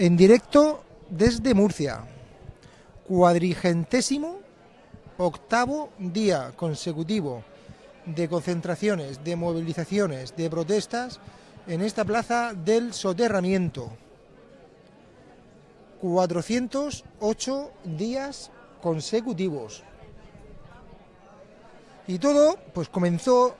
en directo desde Murcia. Cuadrigentésimo octavo día consecutivo de concentraciones, de movilizaciones, de protestas en esta plaza del soterramiento. 408 días consecutivos. Y todo pues comenzó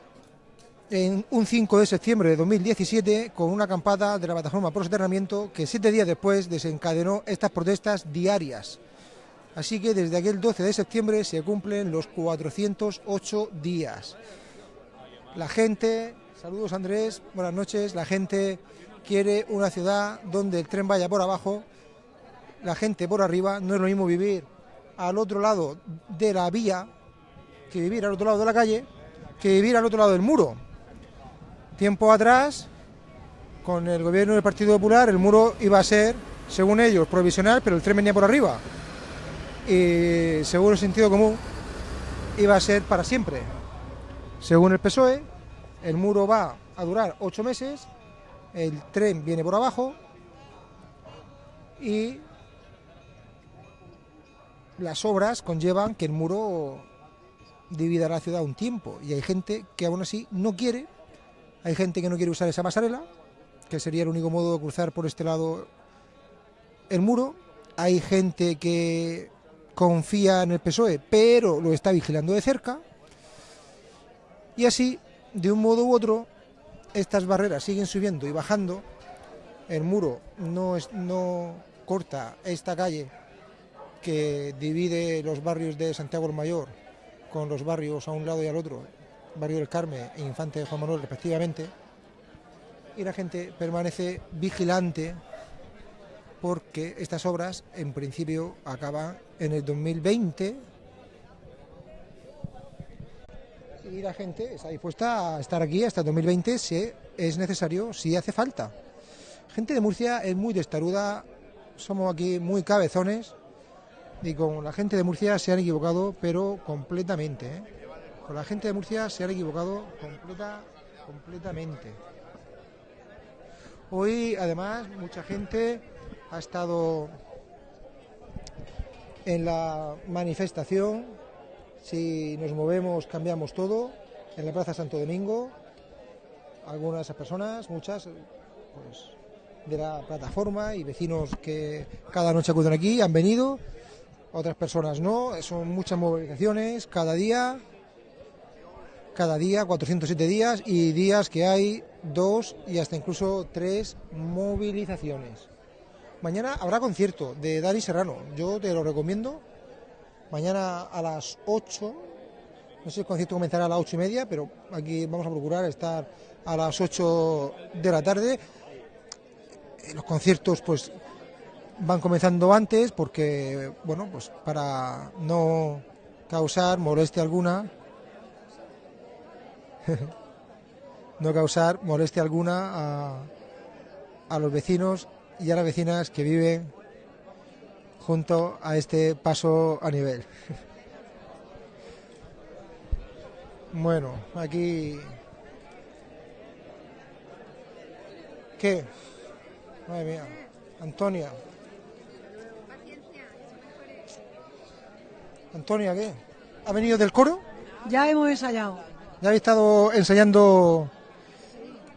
en un 5 de septiembre de 2017 con una acampada de la plataforma por soterramiento que siete días después desencadenó estas protestas diarias. Así que desde aquel 12 de septiembre se cumplen los 408 días. La gente, saludos Andrés, buenas noches, la gente quiere una ciudad donde el tren vaya por abajo, la gente por arriba, no es lo mismo vivir al otro lado de la vía que vivir al otro lado de la calle, que vivir al otro lado del muro. Tiempo atrás, con el gobierno del Partido Popular, el muro iba a ser, según ellos, provisional, pero el tren venía por arriba. Y según el sentido común, iba a ser para siempre. Según el PSOE, el muro va a durar ocho meses, el tren viene por abajo y las obras conllevan que el muro divida la ciudad un tiempo y hay gente que aún así no quiere, hay gente que no quiere usar esa pasarela, que sería el único modo de cruzar por este lado el muro, hay gente que confía en el PSOE, pero lo está vigilando de cerca, y así, de un modo u otro, estas barreras siguen subiendo y bajando, el muro no, no corta esta calle que divide los barrios de Santiago el Mayor con los barrios a un lado y al otro, barrio del Carmen e Infante de Juan Manuel respectivamente, y la gente permanece vigilante porque estas obras en principio acaban en el 2020 y la gente está dispuesta a estar aquí hasta el 2020 si es necesario, si hace falta. Gente de Murcia es muy testaruda, somos aquí muy cabezones y con la gente de Murcia se han equivocado, pero completamente. ¿eh? La gente de Murcia se han equivocado completa, completamente. Hoy, además, mucha gente ha estado en la manifestación. Si nos movemos, cambiamos todo. En la Plaza Santo Domingo, algunas personas, muchas, pues, de la plataforma y vecinos que cada noche acuden aquí han venido otras personas no, son muchas movilizaciones cada día, cada día, 407 días y días que hay dos y hasta incluso tres movilizaciones. Mañana habrá concierto de Dani Serrano, yo te lo recomiendo. Mañana a las 8, no sé si el concierto comenzará a las 8 y media, pero aquí vamos a procurar estar a las 8 de la tarde. Los conciertos, pues van comenzando antes porque, bueno, pues para no causar molestia alguna, no causar molestia alguna a, a los vecinos y a las vecinas que viven junto a este paso a nivel. Bueno, aquí... ¿Qué? Madre mía. Antonia. Antonia, ¿qué? ¿Ha venido del coro? Ya hemos ensayado. ¿Ya habéis estado ensayando?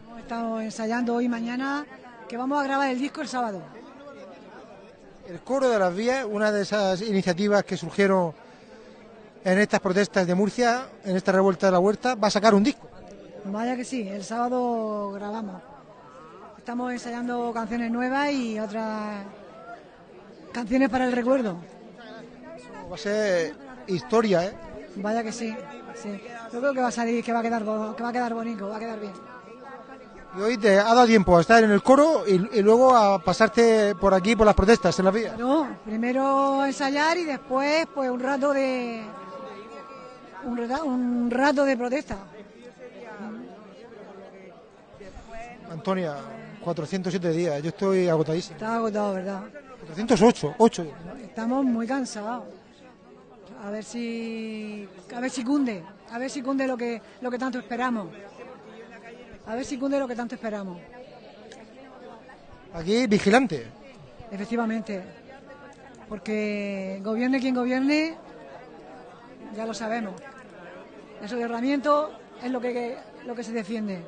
Hemos estado ensayando hoy y mañana, que vamos a grabar el disco el sábado. El coro de las vías, una de esas iniciativas que surgieron en estas protestas de Murcia, en esta revuelta de la huerta, va a sacar un disco. Vaya que sí, el sábado grabamos. Estamos ensayando canciones nuevas y otras canciones para el recuerdo. Va a ser historia, ¿eh? Vaya que sí, sí. Yo creo que va a salir, que va a quedar, que va a quedar bonito, va a quedar bien. Y hoy te ha dado tiempo a estar en el coro y, y luego a pasarte por aquí por las protestas en la vía. No, primero ensayar y después pues un rato de un, rato, un rato de protesta. Antonia, 407 días, yo estoy agotadísimo. Está agotado, ¿verdad? 408, 8. Estamos muy cansados. A ver si a ver si cunde, a ver si cunde lo que lo que tanto esperamos. A ver si cunde lo que tanto esperamos. Aquí vigilante. Efectivamente, porque gobierne quien gobierne, ya lo sabemos. El soterramiento es lo que, lo que se defiende.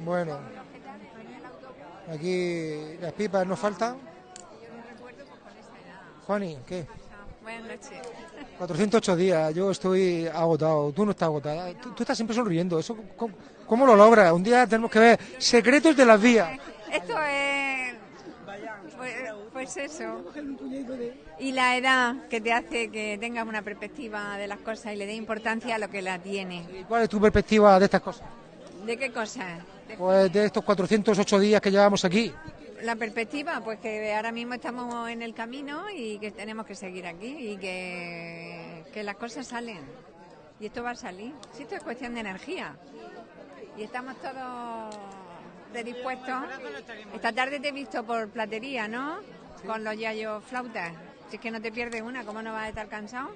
Bueno, aquí las pipas no faltan. Juani, ¿qué? Buenas noches. 408 días, yo estoy agotado, tú no estás agotada, tú, tú estás siempre sonriendo, ¿eso cómo, cómo lo logras? Un día tenemos que ver secretos de las vías. Esto es. Pues, pues eso. Y la edad que te hace que tengas una perspectiva de las cosas y le dé importancia a lo que la tiene. ¿Y ¿Cuál es tu perspectiva de estas cosas? ¿De qué cosas? Pues de estos 408 días que llevamos aquí. La perspectiva, pues que ahora mismo estamos en el camino y que tenemos que seguir aquí y que, que las cosas salen. Y esto va a salir. Si esto es cuestión de energía. Y estamos todos predispuestos. Esta tarde te he visto por platería, ¿no? Con los yayos flautas. Si es que no te pierdes una, ¿cómo no vas a estar cansado?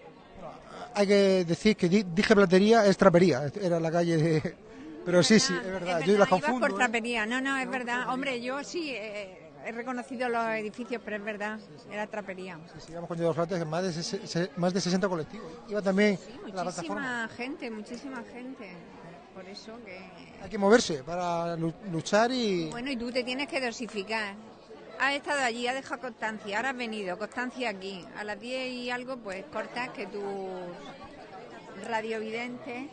Hay que decir que di- dije platería, es trapería, era la calle de... Pero sí, sí, es verdad, yo las confundo. por ¿eh? trapería. No, no, es verdad. Hombre, yo sí eh, he reconocido los edificios, pero es verdad. Era trapería. Sí, sí, íbamos con Diego Flautas, más de, ses- se- más de 60 colectivos. Iba también la plataforma. Muchísima gente, muchísima gente. Por eso que... Hay que moverse para lu- luchar y... Bueno, y tú te tienes que dosificar. Has estado allí, has dejado constancia, ahora has venido, constancia aquí. A las 10 y algo, pues cortas que tu radiovidente,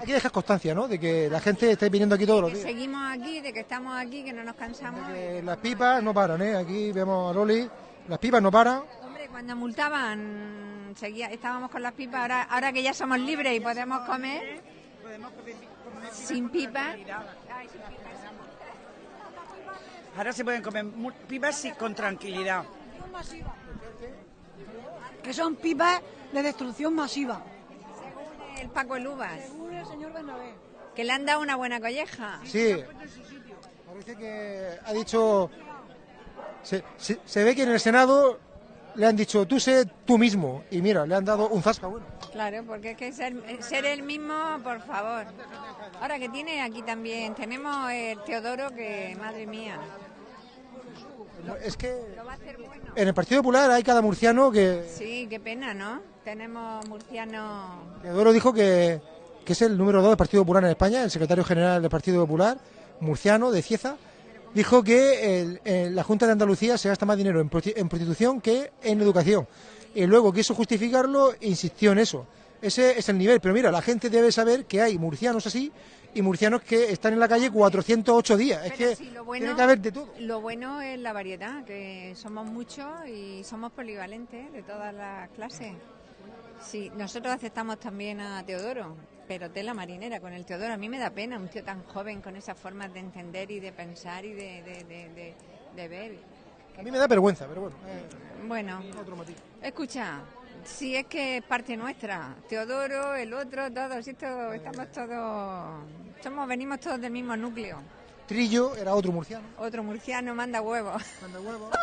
Hay que dejar constancia, ¿no? De que la gente esté viniendo aquí todos los días. seguimos aquí, de que estamos aquí, que no nos cansamos. Que las pipas no paran, ¿eh? Aquí vemos a Loli, las pipas no paran. Hombre, cuando multaban, seguía, estábamos con las pipas, ahora, ahora que ya somos libres y podemos comer sin pipas. Ahora se pueden comer pipas con tranquilidad. Que son pipas de destrucción masiva. El Paco Elubas, Según el señor Bernabé. que le han dado una buena colleja. Sí. Parece que ha dicho... Se, se- se ve que en el Senado le han dicho, tú sé tú mismo. Y mira, le han dado un zasca bueno. Claro, porque es que ser, ser el mismo, por favor. Ahora que tiene aquí también, tenemos el Teodoro que, madre mía, Es que en el Partido Popular hay cada murciano que... Sí, qué pena, ¿no? Tenemos murcianos... Teodoro dijo que, que es el número dos del Partido Popular en España, el secretario general del Partido Popular, murciano, de Cieza, dijo que el- el- la Junta de Andalucía se gasta más dinero en, en prostitución que en educación. Y luego quiso justificarlo, insistió en eso. Ese es el nivel. Pero mira, la gente debe saber que hay murcianos así y murcianos que están en la calle 408 días. Es que sí, lo tiene bueno, que haber de todo. lo bueno es la variedad, que somos muchos y somos polivalentes de todas las clases. Sí, nosotros aceptamos también a Teodoro, pero tela marinera con el Teodoro. A mí me da pena un tío tan joven con esas formas de entender y de pensar y de, de- de- de- ver. A mí me da vergüenza, pero bueno, eh, Bueno, otro matiz. escucha, si es que es parte nuestra, Teodoro, el otro, todos, esto, estamos todos, somos, venimos todos del mismo núcleo. Trillo era otro murciano. Otro murciano manda huevos. Manda huevo.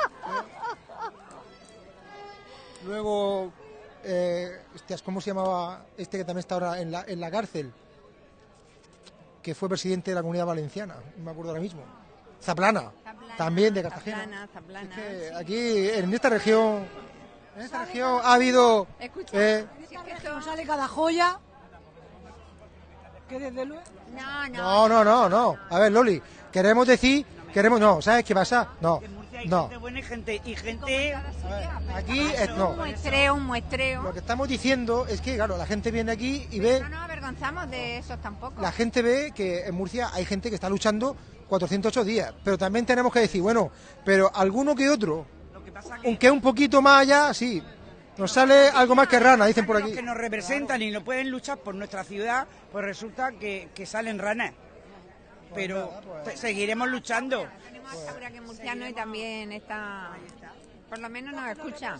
Luego, eh, hostias, ¿cómo se llamaba este que también está ahora en la, en la cárcel? Que fue presidente de la comunidad valenciana, no me acuerdo ahora mismo. Zaplana, Zaplana, también de Cartagena. Zaplana, Zaplana, Es que sí. aquí, en esta región, en esta región ha habido... Escucha, eh, si es que esto- Nos sale cada joya. Que desde luego. no, no, no, no, no, no. A ver, Loli, queremos decir, queremos, no, ¿sabes qué pasa? No, hay no. gente buena y gente, y gente Aquí, es, un no. muestreo, un muestreo. Lo que estamos diciendo es que, claro, la gente viene aquí y ve... No nos avergonzamos de esos tampoco. la gente ve que en Murcia hay gente que está luchando 408 días, pero también tenemos que decir, bueno, pero alguno que otro, lo que pasa que aunque un poquito más allá, sí, nos sale algo más que rana, dicen por los aquí. que nos representan y no pueden luchar por nuestra ciudad, pues resulta que, que salen ranas. Pero seguiremos luchando. Tenemos a Saura que es murciano y también está, por lo menos nos escucha.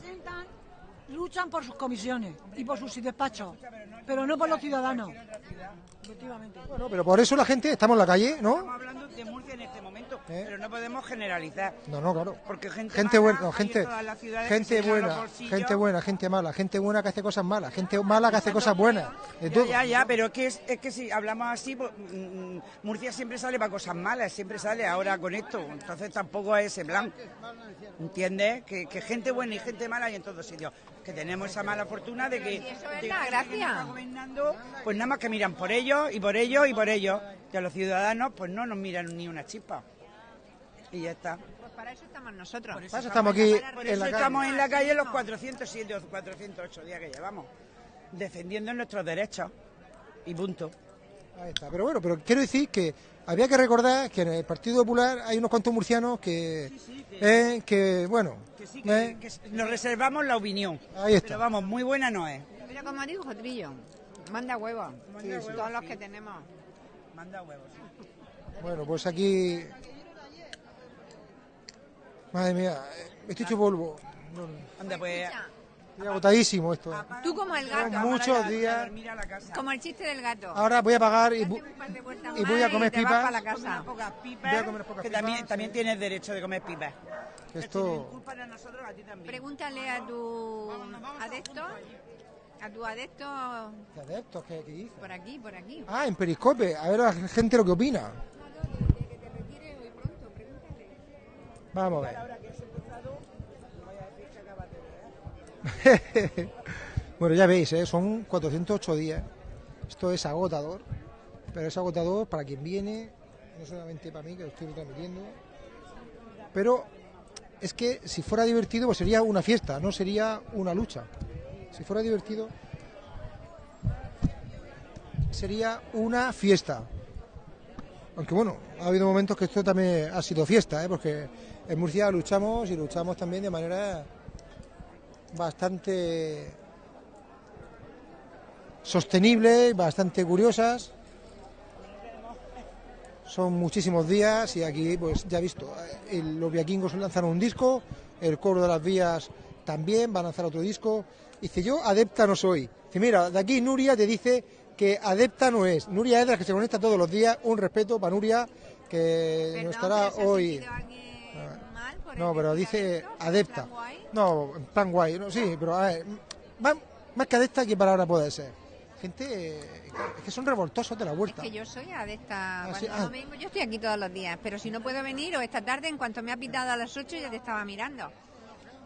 Luchan por sus comisiones y por sus despachos, pero no por los ciudadanos. Efectivamente. Bueno, pero por eso la gente, estamos en la calle, ¿no? Estamos hablando de Murcia en este momento, ¿Eh? pero no podemos generalizar. No, no, claro. Porque gente gente mala buena, no, gente, que gente buena, gente buena, gente mala, gente buena que hace cosas malas, gente mala que hace cosas buenas, de Ya, todo. ya, ya, pero es que, es, es que si hablamos así, pues, mm, Murcia siempre sale para cosas malas, siempre sale ahora con esto, entonces tampoco es ese plan, ¿entiendes? Que, que gente buena y gente mala hay en todos sitios, que tenemos esa mala fortuna de que, eso es de la que gente que gracia. nos está gobernando, pues nada más que miran por ellos y por ellos y por ellos, y a los ciudadanos pues no nos miran ni una chispa, y ya está. Pues para eso estamos nosotros. Por eso estamos aquí Por en eso la estamos calle. en la calle los 407 o 408 días que llevamos, defendiendo nuestros derechos, y punto. Ahí está. Pero bueno, pero quiero decir que había que recordar que en el Partido Popular hay unos cuantos murcianos que, eh, que bueno, Que sí, eh, que, que nos reservamos la opinión. Ahí está. Pero vamos, muy buena no es. Pero como digo, Jotrillo, manda huevos. Todos los que tenemos. Manda huevos. sí. bueno, pues aquí, madre mía, eh, estoy hecho polvo, No, no, Anda, pues. estoy agotadísimo esto. Tú como el Son gato, muchos días. como el chiste del gato. Ahora voy a pagar y, Date bu- un par de vueltas y voy a comer te vas pipas. para la casa. unas pocas pipas, Voy a comer pocas que pipas, también, sí. también tienes derecho de comer pipas. que esto, culpa de nosotros, a ti también. Pregúntale a tu adepto, a tu adepto ¿qué adeptos? ¿Qué, qué dice? por aquí, por aquí. Ah, en Periscope, a ver a la gente lo que opina. Vamos a ver. bueno, ya veis, ¿eh? son 408 días. Esto es agotador, pero es agotador para quien viene, no solamente para mí, que lo estoy transmitiendo. Pero es que si fuera divertido, pues sería una fiesta, no sería una lucha. Si fuera divertido, sería una fiesta. Aunque bueno, ha habido momentos que esto también ha sido fiesta, ¿eh? porque en Murcia luchamos y luchamos también de manera bastante sostenible, bastante curiosas. Son muchísimos días y aquí, pues ya he visto, eh, el- los viaquingos lanzaron un disco, el coro de las vías también va a lanzar otro disco. Dice, yo adepta no soy. Dice, mira, de aquí Nuria te dice que adepta no es. Nuria es las que se conecta todos los días. Un respeto para Nuria, que Perdón, no estará pero ¿se ha hoy. No, el pero dice adepta. No, en plan guay, no, sí, pero a ver, más, más que adepta que palabra puede ser. Gente es que son revoltosos de la Es vuelta. que yo soy adepta. Ah, sí, ah. vengo, yo estoy aquí todos los días, pero si no puedo venir o esta tarde, en cuanto me ha pitado a las 8, ya te estaba mirando.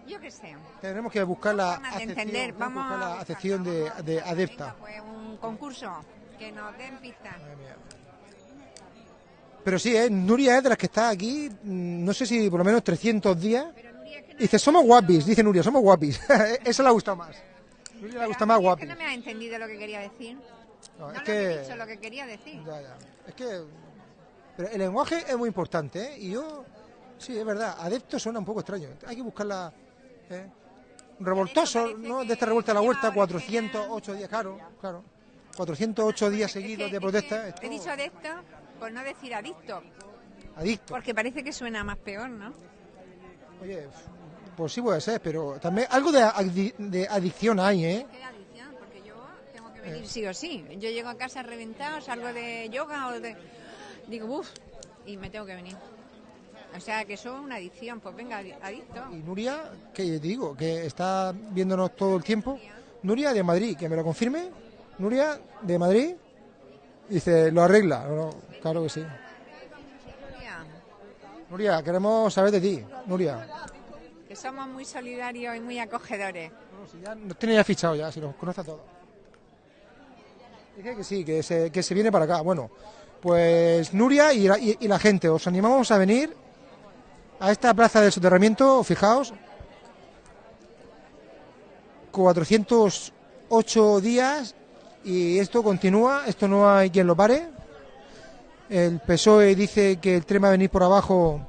Yo qué sé. Tenemos que buscar la acepción, Vamos la acepción de, adepta. Venga, pues un concurso que nos den pistas. Pero sí, ¿eh? Nuria es de las que está aquí, mm, no sé si por lo menos 300 días. Que Dice, somos guapis, dice Nuria, somos guapis. Eso le gusta más. Nuria le gusta más Nuria, es guapis. que no me ha entendido lo que quería decir. No, No, es lo he que... dicho lo que quería decir. Ya, ya. Es que. Pero el lenguaje es muy importante, ¿eh? Y yo. Sí, es verdad. Adepto suena un poco extraño. Hay que buscarla. ¿eh? Revoltoso, ¿no? que De esta revuelta a la huerta, original. 408 días, claro, claro. 408 días Es que- seguidos es de que protesta. He dicho adepto por no decir adicto, Adicto. porque parece que suena más peor, ¿no? Oye, pues sí puede ser, pero también algo de, adicción de adicción hay, ¿eh? ¿Qué adicción? Porque yo tengo que venir sí o sí. Yo llego a casa reventado, salgo de yoga o de... Digo, uff, y me tengo que venir. O sea, que eso es una adicción. Pues venga, adi- adicto. Y Nuria, que te digo, que está viéndonos todo el tiempo. Nuria de Madrid, que me lo confirme. Nuria de Madrid. Dice, lo arregla. No, no, claro que sí. Nuria, Nuria, queremos saber de ti, Nuria. Que somos muy solidarios y muy acogedores. No, si ya nos tiene ya fichado ya, si nos conoce a todos. Dice que sí, que se, que se viene para acá. Bueno, pues Nuria y la, y- y la gente, os animamos a venir a esta plaza del soterramiento, fijaos, 408 días y esto continúa, esto no hay quien lo pare. El PSOE dice que el tren va a venir por abajo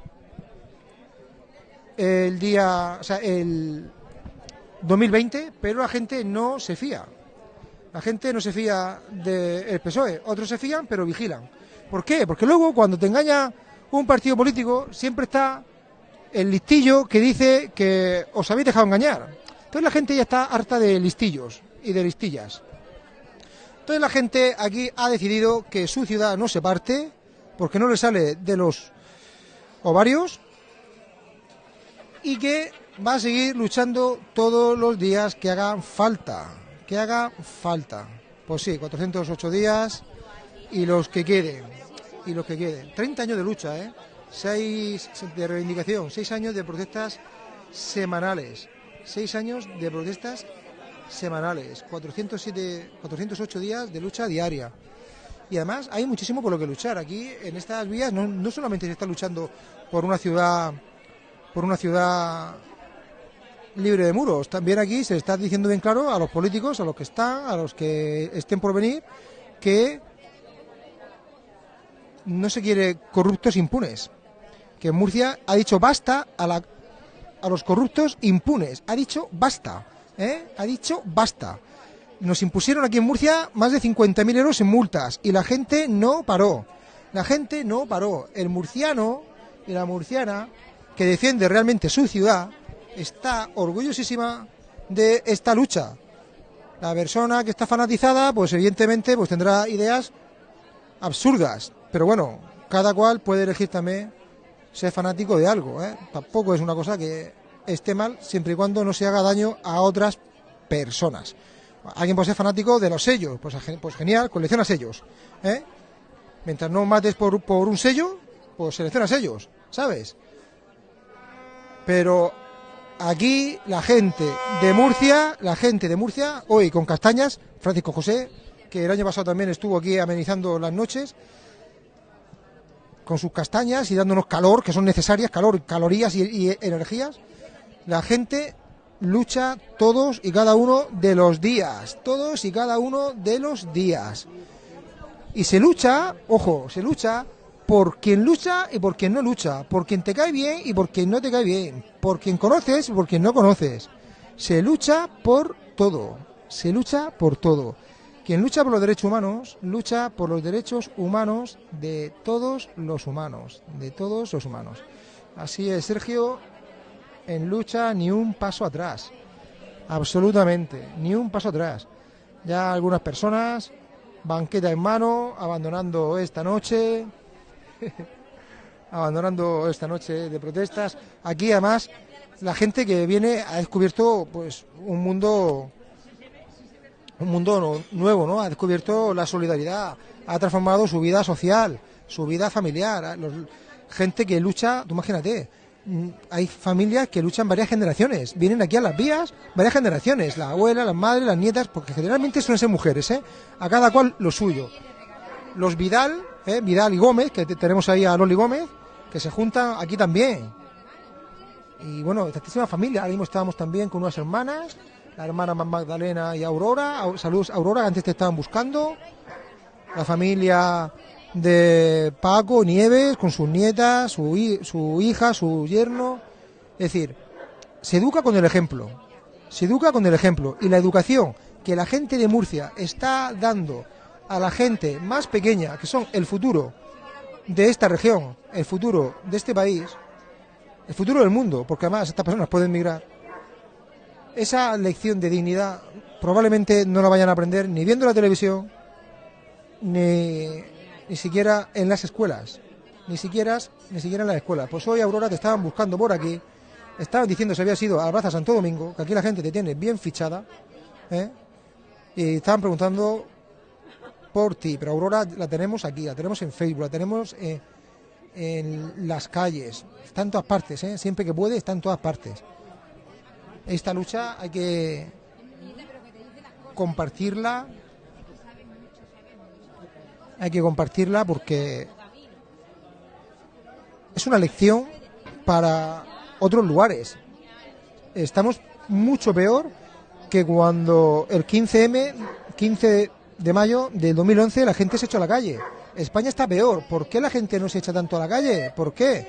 el día, o el 2020, pero la gente no se fía. La gente no se fía del PSOE. Otros se fían, pero vigilan. ¿Por qué? Porque luego, cuando te engaña un partido político, siempre está el listillo que dice que os habéis dejado engañar. Entonces la gente ya está harta de listillos y de listillas. Entonces la gente aquí ha decidido que su ciudad no se parte porque no le sale de los ovarios y que va a seguir luchando todos los días que hagan falta, que haga falta. Pues sí, 408 días y los que queden, y los que queden. 30 años de lucha, ¿eh? 6 de reivindicación, 6 años de protestas semanales, 6 años de protestas semanales, 407, 408 días de lucha diaria. Y además hay muchísimo por lo que luchar. Aquí en estas vías no, no solamente se está luchando por una ciudad por una ciudad libre de muros. También aquí se está diciendo bien claro a los políticos, a los que están, a los que estén por venir, que no se quiere corruptos impunes. Que Murcia ha dicho basta a, la, a los corruptos impunes. Ha dicho basta. ¿Eh? Ha dicho basta. Nos impusieron aquí en Murcia más de 50.000 euros en multas y la gente no paró. La gente no paró. El murciano y la murciana que defiende realmente su ciudad está orgullosísima de esta lucha. La persona que está fanatizada, pues evidentemente pues tendrá ideas absurdas, pero bueno, cada cual puede elegir también ser fanático de algo, ¿eh? Tampoco es una cosa que esté mal siempre y cuando no se haga daño a otras personas. Alguien puede ser fanático de los sellos, pues, pues genial, colecciona sellos, ¿eh? Mientras no mates por, por un sello, pues selecciona sellos, ¿sabes? Pero aquí la gente de Murcia, la gente de Murcia, hoy con castañas, Francisco José, que el año pasado también estuvo aquí amenizando las noches, con sus castañas y dándonos calor, que son necesarias, calor, calorías y, y energías, la gente lucha todos y cada uno de los días, todos y cada uno de los días. Y se lucha, ojo, se lucha por quien lucha y por quien no lucha, por quien te cae bien y por quien no te cae bien, por quien conoces y por quien no conoces. Se lucha por todo, se lucha por todo. Quien lucha por los derechos humanos, lucha por los derechos humanos de todos los humanos, de todos los humanos. Así es, Sergio, en lucha ni un paso atrás, absolutamente, ni un paso atrás. Ya algunas personas, banqueta en mano, abandonando esta noche, abandonando esta noche de protestas. Aquí además la gente que viene ha descubierto pues un mundo un mundo nuevo, ¿no? Ha descubierto la solidaridad, ha transformado su vida social, su vida familiar, gente que lucha, tú imagínate, hay familias que luchan varias generaciones, vienen aquí a las vías varias generaciones, la abuela, las madres, las nietas, porque generalmente suelen ser mujeres, ¿eh? A cada cual lo suyo. Los Vidal, ¿eh? Vidal y Gómez, que tenemos ahí a Loli Gómez, que se juntan aquí también. Y bueno, tantísima familia. Ahora mismo estábamos también con unas hermanas, la hermana Magdalena y Aurora. Saludos, Aurora, que antes te estaban buscando. La familia de Paco Nieves, con sus nietas, su, su hija, su yerno. Es decir, se educa con el ejemplo. Se educa con el ejemplo. Y la educación que la gente de Murcia está dando a la gente más pequeña, que son el futuro de esta región, el futuro de este país, el futuro del mundo, porque además estas personas pueden migrar, esa lección de dignidad probablemente no la vayan a aprender ni viendo la televisión, ni, ni siquiera en las escuelas, ni siquiera, ni siquiera en las escuelas. Pues hoy, Aurora, te estaban buscando por aquí, estaban diciendo si había sido a Plaza Santo Domingo, que aquí la gente te tiene bien fichada, ¿eh? y estaban preguntando por ti, pero Aurora la tenemos aquí, la tenemos en Facebook, la tenemos en las calles, está en todas partes, ¿eh? siempre que puede está en todas partes. Esta lucha hay que compartirla, hay que compartirla porque es una lección para otros lugares. Estamos mucho peor que cuando el 15M, 15 de mayo del 2011 la gente se echó a la calle. España está peor. ¿Por qué la gente no se echa tanto a la calle? ¿Por qué?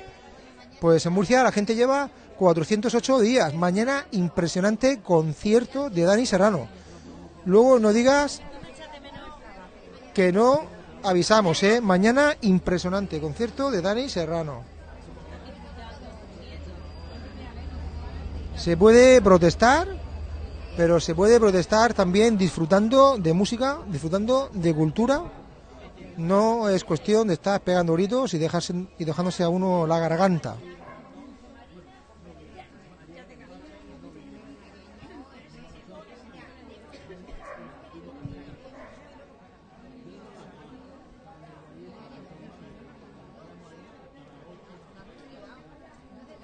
Pues en Murcia la gente lleva 408 días. Mañana impresionante concierto de Dani Serrano. Luego no digas que no avisamos, ¿eh? Mañana impresionante concierto de Dani Serrano. Se puede protestar pero se puede protestar también disfrutando de música, disfrutando de cultura. No es cuestión de estar pegando gritos y, dejarse, y dejándose a uno la garganta.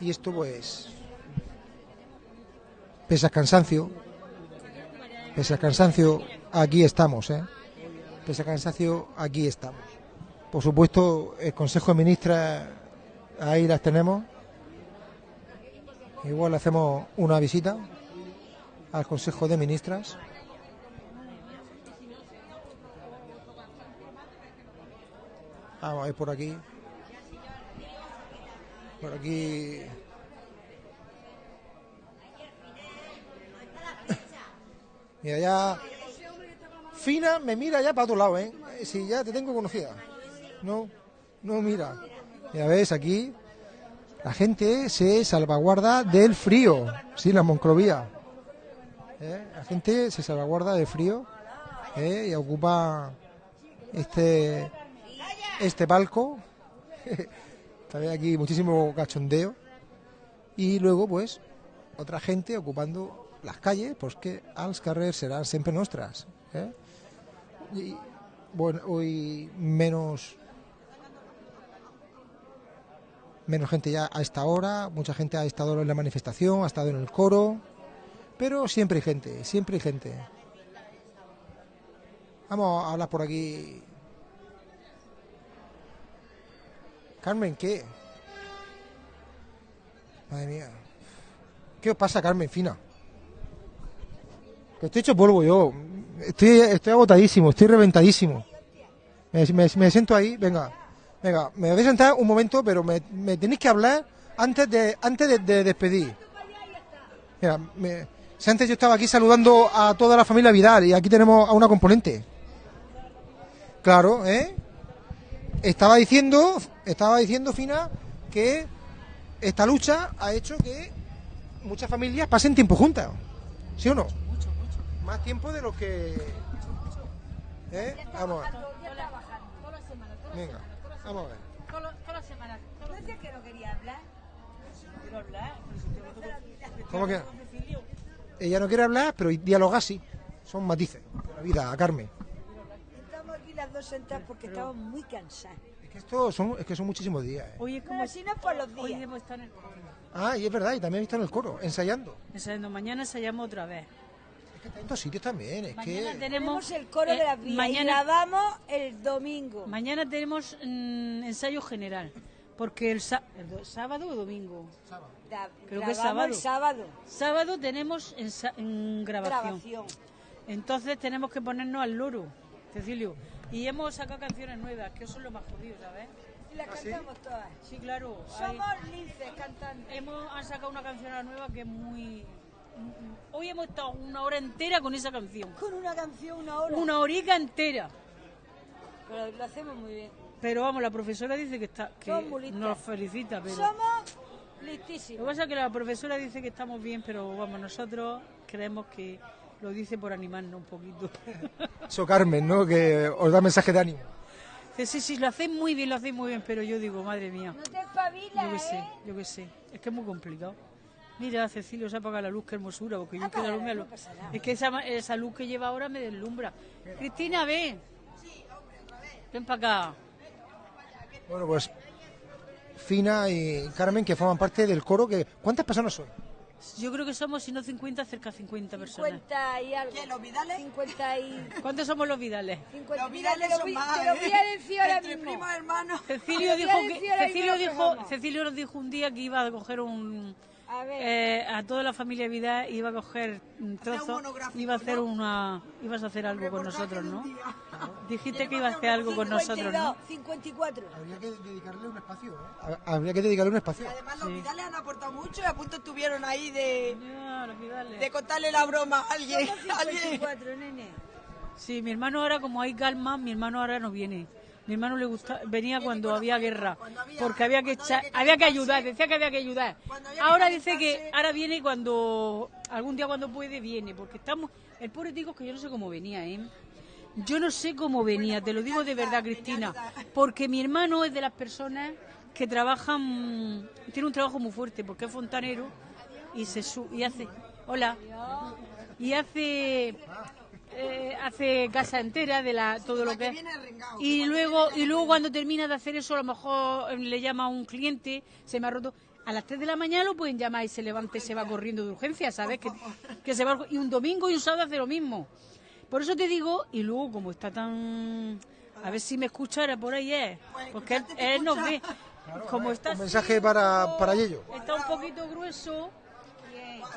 Y esto pues, pese al cansancio, pese al cansancio, aquí estamos, ¿eh? Pese al cansancio, aquí estamos. Por supuesto, el Consejo de Ministras, ahí las tenemos. Igual le hacemos una visita al Consejo de Ministras. Vamos a ver por aquí. Por aquí. Mira, ya. Fina me mira ya para otro lado, ¿eh? Si ya te tengo conocida. No, no mira. Ya ves, aquí la gente se salvaguarda del frío. Sí, la Monclovía. ¿Eh? La gente se salvaguarda del frío ¿eh? y ocupa este, este palco. También aquí muchísimo cachondeo. Y luego, pues, otra gente ocupando las calles, pues que als carrers serán siempre nuestras. ¿eh? Bueno, hoy menos menos gente ya a esta hora, mucha gente ha estado en la manifestación, ha estado en el coro, pero siempre hay gente, siempre hay gente. Vamos a hablar por aquí. Carmen, ¿qué? Madre mía. ¿Qué os pasa, Carmen Fina? Estoy hecho polvo yo. Estoy, estoy agotadísimo, estoy reventadísimo. Me, me- siento ahí, venga. Venga, me voy a sentar un momento, pero me, me tenéis que hablar antes de antes de, de despedir. Mira, si antes yo estaba aquí saludando a toda la familia Vidal y aquí tenemos a una componente. Claro, ¿eh? Estaba diciendo, estaba diciendo Fina que esta lucha ha hecho que muchas familias pasen tiempo juntas. ¿Sí o no? Más tiempo de lo que. ¿Eh? Vamos a ver. Venga, vamos a ver. que no quería hablar? Quiero hablar. ¿Cómo que? Ella no quiere hablar, pero dialogar sí. Son matices de la vida, Carmen. Dos sentadas porque estamos muy cansadas. Es que esto son, es que son muchísimos días. ¿eh? Hoy es como Pero si no por los Hoy días. debo estar en el coro. Ah, y es verdad, y también he visto en el coro, ensayando. Ensayando. Mañana ensayamos otra vez. Es que tantos sitios también, es Mañana que. Tenemos tenemos el coro eh, de las vías y Mañana, grabamos el domingo. mañana tenemos mm, ensayo general. Porque el, sá- el do- sábado o domingo. Da- Creo que es el sábado. Sábado tenemos grabación. Grabación. Entonces tenemos que ponernos al loro, Cecilio. Y hemos sacado canciones nuevas, que eso es lo más jodido, ¿sabes? Y las cantamos todas. Sí, claro. hay- Somos linces cantando. hemos han sacado una canción nueva que es muy... Hoy hemos estado una hora entera con esa canción. Con una canción, una hora. Una horica entera. Pero lo hacemos muy bien. Pero vamos, la profesora dice que está que nos felicita, pero Somos lo que listísimos. pasa es que la profesora dice que estamos bien, pero vamos, nosotros creemos que lo dice por animarnos un poquito. Eso Carmen, ¿no? Que os da mensaje de ánimo. Sí, sí, lo hacéis muy bien, lo hacéis muy bien, pero yo digo, madre mía, No te espabilas, yo qué sé, ¿eh? yo qué sé, es que es muy complicado. Mira, Cecilio, se apaga la luz, qué hermosura, porque yo que la Apágala, luz me no alu- pasa nada. Es que esa, esa luz que lleva ahora me deslumbra. Cristina, ven. Ven para acá. Bueno, pues. Fina y Carmen, que forman parte del coro. que ¿Cuántas personas son? Yo creo que somos, si no 50, cerca de 50 personas. 50 y algo. ¿Los Vidales? 50 y... ¿Cuántos somos los Vidales? 50. Los Vidales lo son voy- más, te lo voy a ¿eh? decir ahora Entre mismo. primos hermanos. Cecilio dijo que Cecilio dijo. Cecilio nos dijo un día que iba a coger un A ver. eh, a toda la familia Vidal iba a coger un trozo iba a hacer ¿no? una ibas a hacer algo con nosotros ¿no? dijiste que iba a hacer algo con nosotros ¿no? 52, 54. Habría que dedicarle un espacio, ¿eh? Habría que dedicarle un espacio. Además, los Sí. Vidales han aportado mucho y a punto estuvieron ahí de, de contarle la broma a alguien. Somos a alguien. 54, nene. sí mi hermano ahora como hay calma mi hermano ahora no viene Mi hermano le gusta, venía cuando había guerra, porque había que echar, había que ayudar, decía que había que ayudar. Ahora dice que ahora viene cuando, algún día cuando puede, viene, porque estamos, el pobre digo que yo no sé cómo venía, ¿eh? Yo no sé cómo venía, te lo digo de verdad, Cristina, porque mi hermano es de las personas que trabajan, tiene un trabajo muy fuerte, porque es fontanero y se su- y hace, hola, y hace eh, hace casa entera de la todo lo que es y luego y luego cuando termina de hacer eso a lo mejor eh, le llama a un cliente se me ha roto. A las 3 de la mañana lo pueden llamar y se levanta y se va corriendo de urgencia sabes que, que se va y un domingo y un sábado hace lo mismo. Por eso te digo y luego como está tan a ver si me escuchara por ahí es porque él, él nos ve. Como está Un mensaje para, para Yello. está un poquito grueso,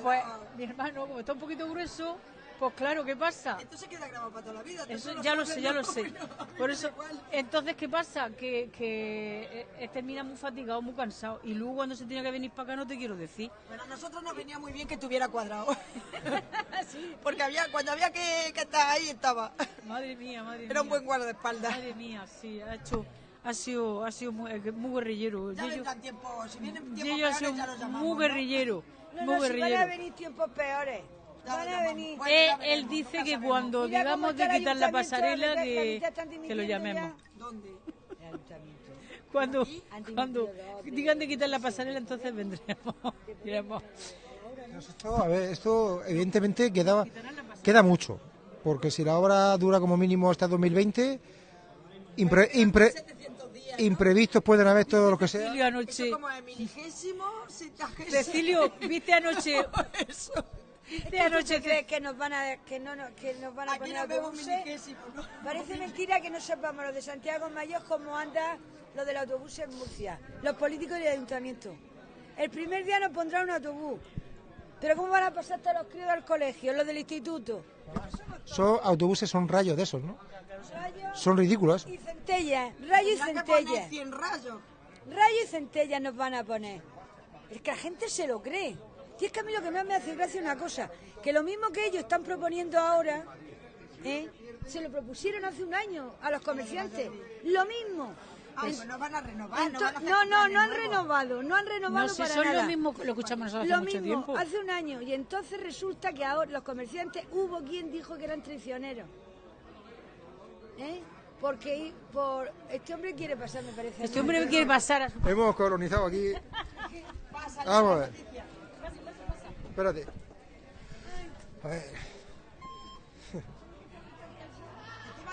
pues mi hermano, como está un poquito grueso, pues claro, ¿qué pasa? Esto se queda grabado para toda la vida. Eso ya lo sé, ya lo sé. Por eso, entonces, ¿qué pasa? Que, que eh, termina muy fatigado, muy cansado. Y luego cuando se tenía que venir para acá, no te quiero decir. Pero a nosotros nos venía muy bien que estuviera cuadrado. Porque había, cuando había que, que estar ahí, estaba. Madre mía, madre mía. Era un buen guardaespaldas. Madre mía, sí, ha hecho, ha sido, ha sido muy, eh, muy guerrillero. Ya vendrán tiempo, si vienen tiempos peores, sido ya los llamamos. muy ¿no? guerrillero, No, muy no, si van a guerrillero. venir tiempos peores. Ya Van lo a llamamos. venir. Bueno, Eh, él dice que sabemos. cuando digamos de quitar la pasarela, están que lo llamemos. ¿Dónde? El ayuntamiento. Cuando, cuando digan de quitar la pasarela, entonces vendremos. Esto, a ver, esto evidentemente queda, queda mucho, porque si la obra dura como mínimo hasta 2020, impre- impre- imprevistos pueden haber todo lo que sea. Cecilio anoche. Cecilio, viste anoche, Anoche, ¿Crees que nos van a, que no, que nos van a Aquí poner nos autobuses? Parece mentira que no sepamos los de Santiago Mayor cómo anda lo del autobús en Murcia, los políticos del ayuntamiento. El primer día nos pondrán un autobús. Pero ¿cómo van a pasar todos los críos al colegio, los del instituto? Son autobuses, son rayos de esos, ¿no? Rayos Son ridículos. y centellas, rayo y centellas. 100 rayos. Rayo y centellas nos van a poner. Es que la gente se lo cree. Y es que a mí lo que más me hace gracia es una cosa, que lo mismo que ellos están proponiendo ahora, ¿eh? se lo propusieron hace un año a los comerciantes. Lo mismo. Ay, pues no van a renovar, no van a no, no, han renovado, no han renovado no, si para son nada. lo mismo que lo escuchamos nosotros Lo hace mucho mismo, tiempo. hace un año. Y entonces resulta que ahora los comerciantes hubo quien dijo que eran traicioneros. ¿Eh? Porque por este hombre quiere pasar, me parece. Este hombre quiere pasar a su... Hemos colonizado aquí. Vamos a ver. Espérate. A ver.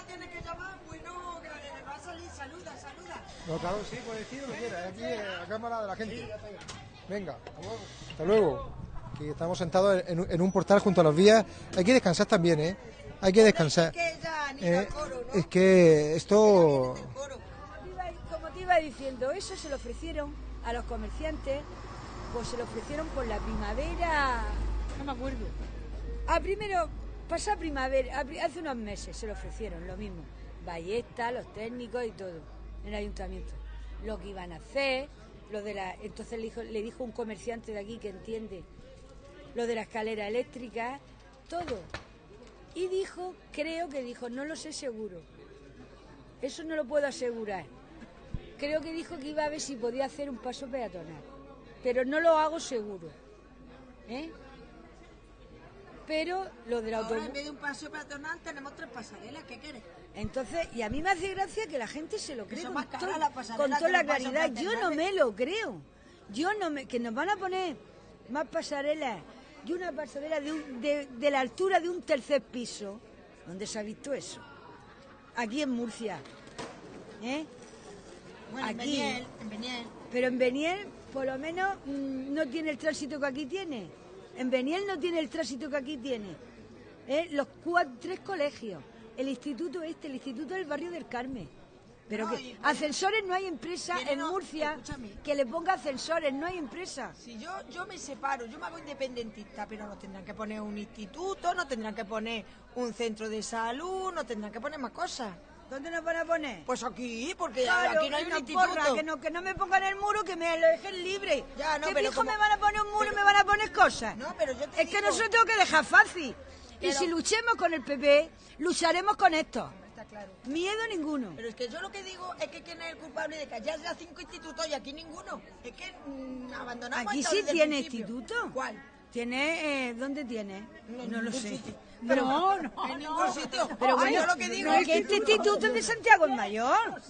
Tienes que llamar, bueno, que le va a salir, saluda, saluda. No, claro, sí, puedes decir lo que quieras. Aquí eh, la cámara de la gente. Venga, hasta luego. Aquí estamos sentados en, un- en un portal junto a las vías. Hay que descansar también, ¿eh? Hay que descansar. Que ya ni Eh, al coro, ¿no? es que esto... Coro. Como te iba- Como te iba diciendo, eso se lo ofrecieron a los comerciantes, pues se lo ofrecieron por la primavera. No me acuerdo. A primero, pasa primavera, hace unos meses se lo ofrecieron, lo mismo. Ballesta, los técnicos y todo, en el ayuntamiento. Lo que iban a hacer, lo de la. Entonces le dijo, le dijo un comerciante de aquí que entiende, lo de la escalera eléctrica, todo. Y dijo, creo que dijo, no lo sé seguro. Eso no lo puedo asegurar. Creo que dijo que iba a ver si podía hacer un paso peatonal. Pero no lo hago seguro. ¿Eh? Pero lo del Ahora autobús. en vez de un paseo peatonal tenemos tres pasarelas, ¿qué quieres? Entonces, y a mí me hace gracia que la gente se lo cree con, más caras to- las pasarelas con toda la claridad. Yo no me lo creo. Yo no me, que nos van a poner más pasarelas y una pasarela de, un- de, de la altura de un tercer piso. ¿Dónde se ha visto eso? Aquí en Murcia. ¿Eh? Bueno, en Aquí. Beniel, en Beniel. Pero en Beniel, por lo menos, mm, no tiene el tránsito que aquí tiene. En Beniel no tiene el tránsito que aquí tiene. ¿Eh? Los cuatro, tres colegios. El instituto este, el instituto del barrio del Carmen. Pero No, que y- ascensores no hay empresa en no- Murcia que le ponga ascensores, no hay empresa. Si yo, yo me separo, yo me hago independentista, pero no tendrán que poner un instituto, no tendrán que poner un centro de salud, no tendrán que poner más cosas. ¿Dónde nos van a poner? Pues aquí, porque Claro, aquí no hay un una instituto. porra, que, no, que no me pongan el muro, que me lo dejen libre. Ya, no, ¿Qué pero fijo como- me van a poner un muro y me van a poner cosas? No, pero yo te Es que digo- nosotros tengo que dejar fácil. Y Pero- si luchemos con el PP, lucharemos con esto. Miedo ninguno. Pero es que yo lo que digo es que quién es el culpable de que allá haya cinco institutos y aquí ninguno. Es que mm, abandonamos Aquí sí tiene instituto. ¿Cuál? ¿Tiene? eh, ¿Dónde tiene? No, lo sé. No, no, En ningún sitio. pero bueno, yo lo que digo no, es que este instituto es de Santiago el Mayor.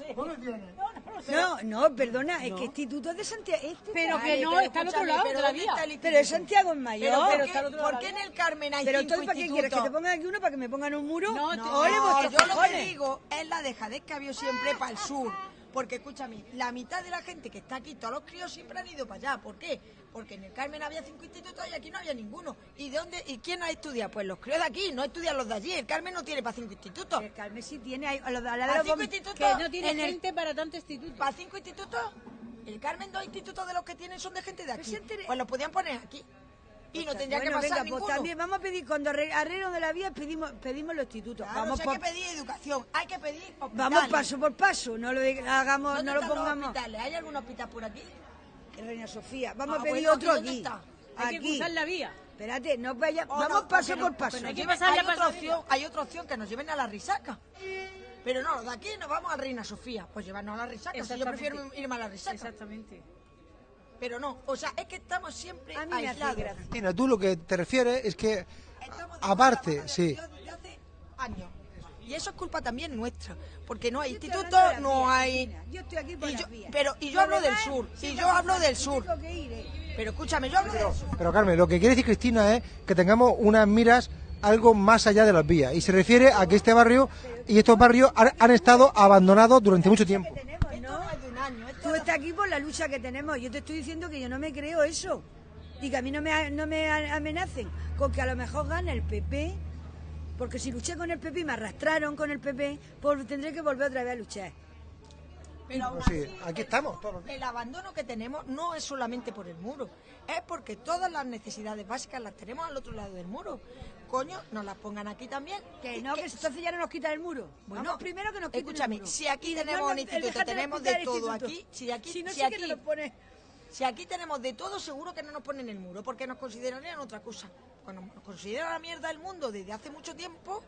No, no, perdona, es que instituto es de Santiago. Este Pero que no, está al otro lado pero de la ¿dónde vía. está el Pero es Santiago el Mayor. Pero, ¿por, está al otro por qué en el Carmen hay Pero entonces, ¿para qué quieres? ¿Que te pongan aquí uno para que me pongan un muro? No, yo lo que digo es la dejadez que ha habido siempre para el sur. Porque escúchame, la mitad de la gente que está aquí, todos los críos siempre han ido para allá. ¿Por qué? Porque en el Carmen había cinco institutos y aquí no había ninguno. ¿Y de dónde? ¿Y quién ha estudiado? Pues los críos de aquí, no estudian los de allí. El Carmen no tiene para cinco institutos. El Carmen sí tiene a la, a la de ¿Para los cinco institutos? Que no tiene el- gente para tanto instituto. ¿Para cinco institutos? El Carmen, dos institutos de los que tienen son de gente de aquí. Pues los podían poner aquí. Y no tendría Bueno, que pasar venga, ninguno. pues también vamos a pedir, cuando arre- arreglo de la vía, pedimos, pedimos los institutos. Claro, vamos si por- hay que pedir educación, hay que pedir hospitales. Vamos paso por paso, no lo hagamos, ¿Dónde no lo pongamos. hospitales? ¿Hay algún hospital por aquí? Reina Sofía. Vamos Ah, a pedir bueno, otro ¿y dónde aquí. está? Hay que Aquí. cruzar la vía. Espérate, no vaya, Oh, vamos no, paso por paso. Hay que pasarle hay otra paso. opción, hay otra opción que nos lleven a la risaca. Pero no, de aquí nos vamos a Reina Sofía. Pues llevarnos a la risaca. Si yo Exactamente. prefiero irme a la risaca. Exactamente. Pero no, o sea, es que estamos siempre A mí me aislados. gracia. Cristina, tú lo que te refieres es que aparte, sí. de hace años. Y eso es culpa también nuestra, porque no hay Yo las no hay... Yo estoy aquí por y yo- pero- y yo Lo hablo del sur, si y yo hablo que- del sur. eh. Pero escúchame, yo hablo del sur. Pero Carmen, lo que quiere decir Cristina es que tengamos unas miras algo más allá de las vías. Y se refiere a que este barrio y estos barrios han, han estado abandonados durante mucho tiempo. tenemos, Esto ¿no? no es de un año, esto Tú es de- estás aquí por la lucha que tenemos. Yo te estoy diciendo que yo no me creo eso. Y que a mí no me, no me amenacen con que a lo mejor gana el PP. Porque si luché con el PP y me arrastraron con el PP, pues tendré que volver otra vez a luchar. Pero aún Pues sí, así, aquí el- estamos, todos los días. El abandono que tenemos no es solamente por el muro, es porque todas las necesidades básicas las tenemos al otro lado del muro. Coño, nos las pongan aquí también. Que no, que entonces ya no nos quitan el muro. Bueno, Vamos primero que nos quiten escúchame, el muro. si aquí tenemos instituto, tenemos de todo aquí, si aquí- si no si sí que aquí- nos lo pone... Si aquí tenemos de todo, seguro que no nos ponen el muro, porque nos considerarían otra cosa. Cuando nos consideran la mierda del mundo desde hace mucho tiempo,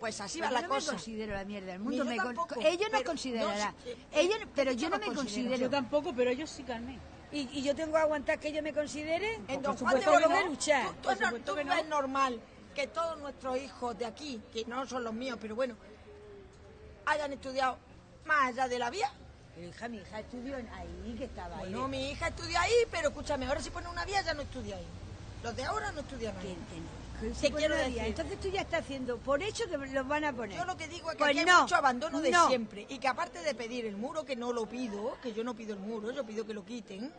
pues así va Yo la no cosa. me considero la mierda del Ni mundo. yo me con- tampoco, ellos pero considerarán. yo sí- ellos, pero yo yo no no me considero. considero. Yo tampoco, pero ellos sí, Carmen. Y, y yo tengo que aguantar que ellos me consideren. En Por Don Juan de supuesto que Borbón, no luchar. tú, tú Por es, no- supuesto tú que no. ves normal que todos nuestros hijos de aquí, que no son los míos, pero bueno, hayan estudiado más allá de la vía. Pero hija, mi hija estudió ahí, que estaba ahí. Bueno, mi hija estudia ahí, pero escúchame, ahora si pone una vía ya no estudia ahí. Los de ahora no estudian ahí. que no, Te quiero decir-. Entonces tú ya estás haciendo por hecho que los van a poner. Yo lo que digo es que Pues aquí hay no, mucho abandono de no. siempre. Y que aparte de pedir el muro, que no lo pido, que yo no pido el muro, yo pido que lo quiten,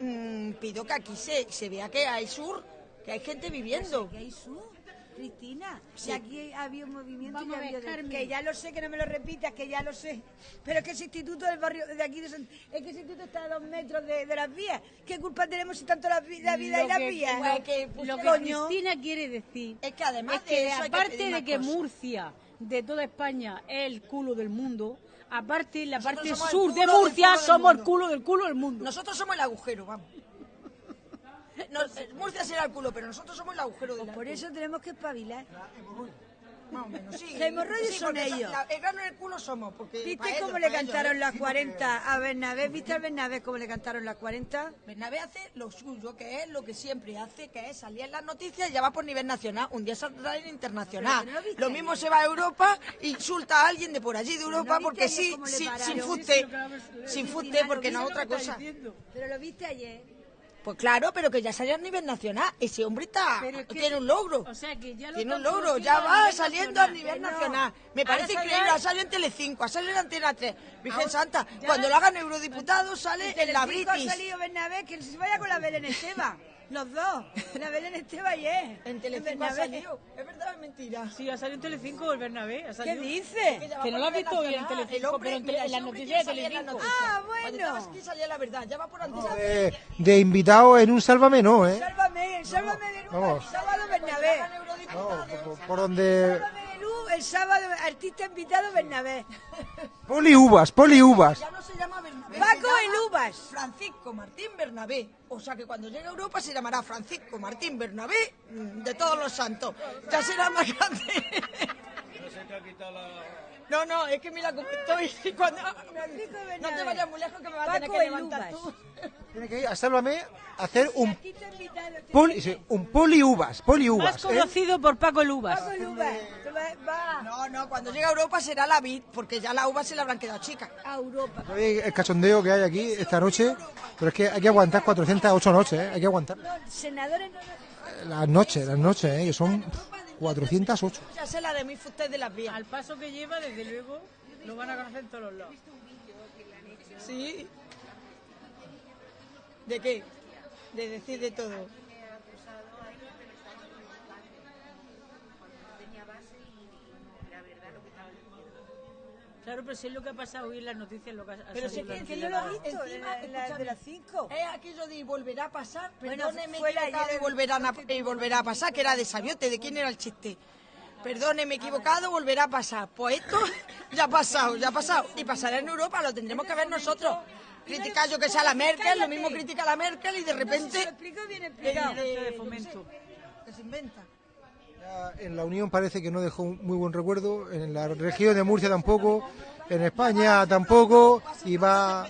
mm, pido que aquí se, se vea que hay sur, que hay gente viviendo. Que hay sur, Cristina. Sí. Si aquí había un movimiento Vamos y ver, había que ya lo sé, que no me lo repitas, que ya lo sé. Pero es que ese instituto del barrio de aquí de Sant- es que ese instituto está a dos metros de, de las vías. ¿Qué culpa tenemos si tanto la, la vida Lo y las que- vías? Pues que Lo que Coño. Cristina quiere decir Es que además es de que eso hay que aparte de que cosas. Murcia, de toda España, es el culo del mundo, aparte la Nosotros parte sur de Murcia somos el culo del culo del mundo. Nosotros somos el agujero, vamos. No, eh, Murcia será el culo, pero nosotros somos el agujero del Por eso tenemos que espabilar. Más o menos, sí. Los hemorroides Sí, son ellos. la- el grano en el culo somos. Porque ¿Viste ellos, cómo le ellos, cantaron ¿eh? las 40 a Bernabé? ¿Viste al Bernabé cómo le cantaron las 40? Bernabé hace lo suyo, que es lo que siempre hace, que es salir en las noticias y ya va por nivel nacional. Un día saldrá en internacional. No lo mismo se va a Europa e insulta a alguien de por allí de Europa porque sí, sí, sin Sí, fuste, sin fuste porque no es otra cosa. Pero lo viste ayer. Pues claro, pero que ya salió a nivel nacional. Ese hombre está, Pero es que- tiene un logro. o sea que ya lo tiene un logro, ya va saliendo a nivel no. nacional. Me parece increíble, ha salido en Telecinco, ha salido en Antena 3. Virgen Ahora- Santa, cuando lo hagan eurodiputado sale en la Telecinco ha British. salido Bernabé, que se vaya con la Belén Esteban. Los dos. La Belén Esteban ayer. En Telecinco ha Bernabé. salido. ¿Es verdad o es mentira? Sí, ha salido en Telecinco el Bernabé. ha ¿Qué salido. dice? ya va Que no lo has visto hoy en. Telecinco, pero en tele- mira, en las noticias de Telecinco. noticias. Ah, bueno. aquí salía la verdad, ya va por Antena De, de invitado en un Sálvame no, ¿eh? Sálvame, sálvame de. Vamos. El sábado Bernabé. No, por, por donde... Sálvame el sábado artista invitado Bernabé. Poli uvas, poli uvas. Ya no se llama Bernabé. Paco el Uvas. Francisco Martín Bernabé. O sea que cuando llegue a Europa se llamará Francisco Martín Bernabé mm, de todos los santos. Ya será más grande. No, no, es que mira cómo estoy. Cuando... No te vayas muy lejos que me vas a tener que levantar Uvas. tú. Tiene que ir a Sálvame a hacer un invitado, te- poli, sí, un poliuvas, poliuvas. Más ¿eh? conocido por Paco Lubas. Paco el Uvas, te va- va No, no, cuando llegue a Europa será la vid, porque ya la uva se le habrán quedado chicas. a Europa. ¿Sabéis El cachondeo que hay aquí esta noche, pero es que hay que aguantar 408 noches, ¿eh? hay que aguantar. No, senadores no, no. Las noches, las noches, ¿eh? que son 408. Ya sé la de mi usted de las vías. Al paso que lleva, desde luego, lo van a conocer en todos los lados. Sí. ¿De qué? De decir de todo. Claro, pero si es lo que ha pasado hoy en las noticias, lo que ha ha Pero si es que no noticias. lo vi visto, encima, en la- la de las cinco. Es aquello de volverá a pasar, Bueno, perdóneme fue la equivocado ayer- y volverán a, y volverá a pasar, que era de Sabiote, ¿de quién era el chiste? Perdóneme equivocado, volverá a pasar. Pues esto ya ha pasado, ya ha pasado. Y pasará en Europa, lo tendremos que ver nosotros. Criticar yo que sea la Merkel, lo mismo critica la Merkel y de Se repente lo explico bien eh, explicado. eh, yo fomento. sé, que se inventa. En la Unión parece que no dejó un muy buen recuerdo, en la región de Murcia tampoco, en España tampoco, y va...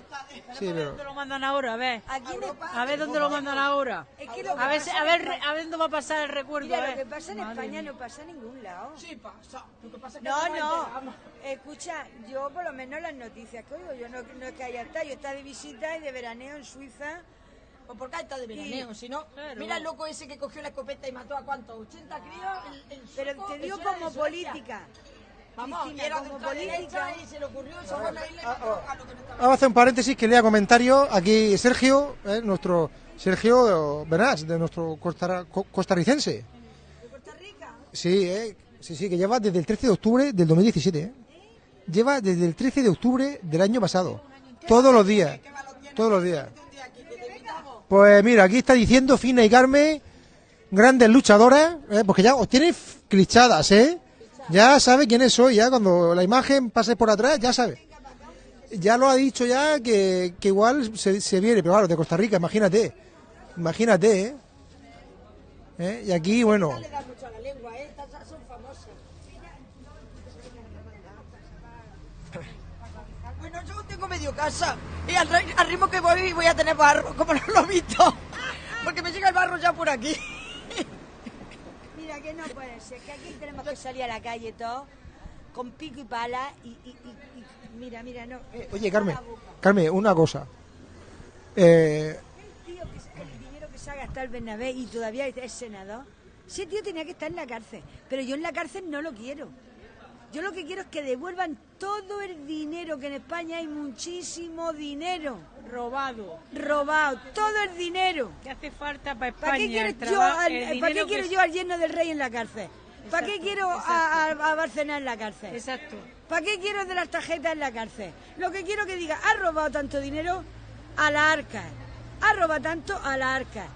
Sí, pero... ¿Dónde lo mandan ahora? A ver. A dónde lo mandan ahora. Es que lo que A ver, a ver, a ver dónde va a pasar el recuerdo. mira, lo que pasa en España no pasa en ningún lado. Sí, pasa. Lo que pasa es que No, no. Escucha, yo por lo menos las noticias que oigo, yo no, no es que haya estado, yo estaba de visita y de veraneo en Suiza. Pues porque ahí está de veraneo, si no, Claro. mira el loco ese que cogió la escopeta y mató a cuántos, 80 críos. el- el Pero te era como política. Vamos, Cristina, era como política. y se le ocurrió a lo que no estaba. Vamos a hacer un paréntesis que lea comentarios. Aquí Sergio, ¿eh? nuestro Sergio Benás, de nuestro costar- co- costarricense. ¿De Costa Rica? Sí, ¿eh? sí, sí, que lleva desde el 13 de octubre del 2017. ¿eh? Lleva desde el 13 de octubre del año pasado. Todos los días. Todos los días. Pues mira, aquí está diciendo Fina y Carmen, grandes luchadoras, ¿eh? porque ya os tienen clichadas, ¿eh? Ya sabe quiénes soy, ya cuando la imagen pase por atrás, ya sabe. Ya lo ha dicho ya que, igual se, se viene, pero claro, de Costa Rica, imagínate. Imagínate, ¿eh? ¿Eh? Y aquí, bueno, Le da mucho a la lengua, ¿eh? Estas son famosas. Bueno, medio casa y al, al ritmo que voy voy a tener barro, como no lo he visto. Porque me llega el barro ya por aquí. Mira que no puede ser, que aquí tenemos que salir a la calle todo con pico y pala y, y- y- y- mira, mira, no. Oye, Carmen. Carmen, una cosa. Eh, El tío que se- el dinero que se ha gastado el Bernabé y todavía es senador, ese tío tenía que estar en la cárcel, pero yo en la cárcel no lo quiero. Yo lo que quiero es que devuelvan todo el dinero, que en España hay muchísimo dinero Robado. robado, todo el dinero. ¿Qué hace falta para ¿Para qué España? quiero, yo, al, ¿para qué quiero que- yo al yerno del rey en la cárcel? ¿Para qué quiero a, a, a Barcelona en la cárcel? Exacto. ¿Para qué quiero de las tarjetas en la cárcel? Lo que quiero que diga, ha robado tanto dinero a la arca. Ha robado tanto a la arca.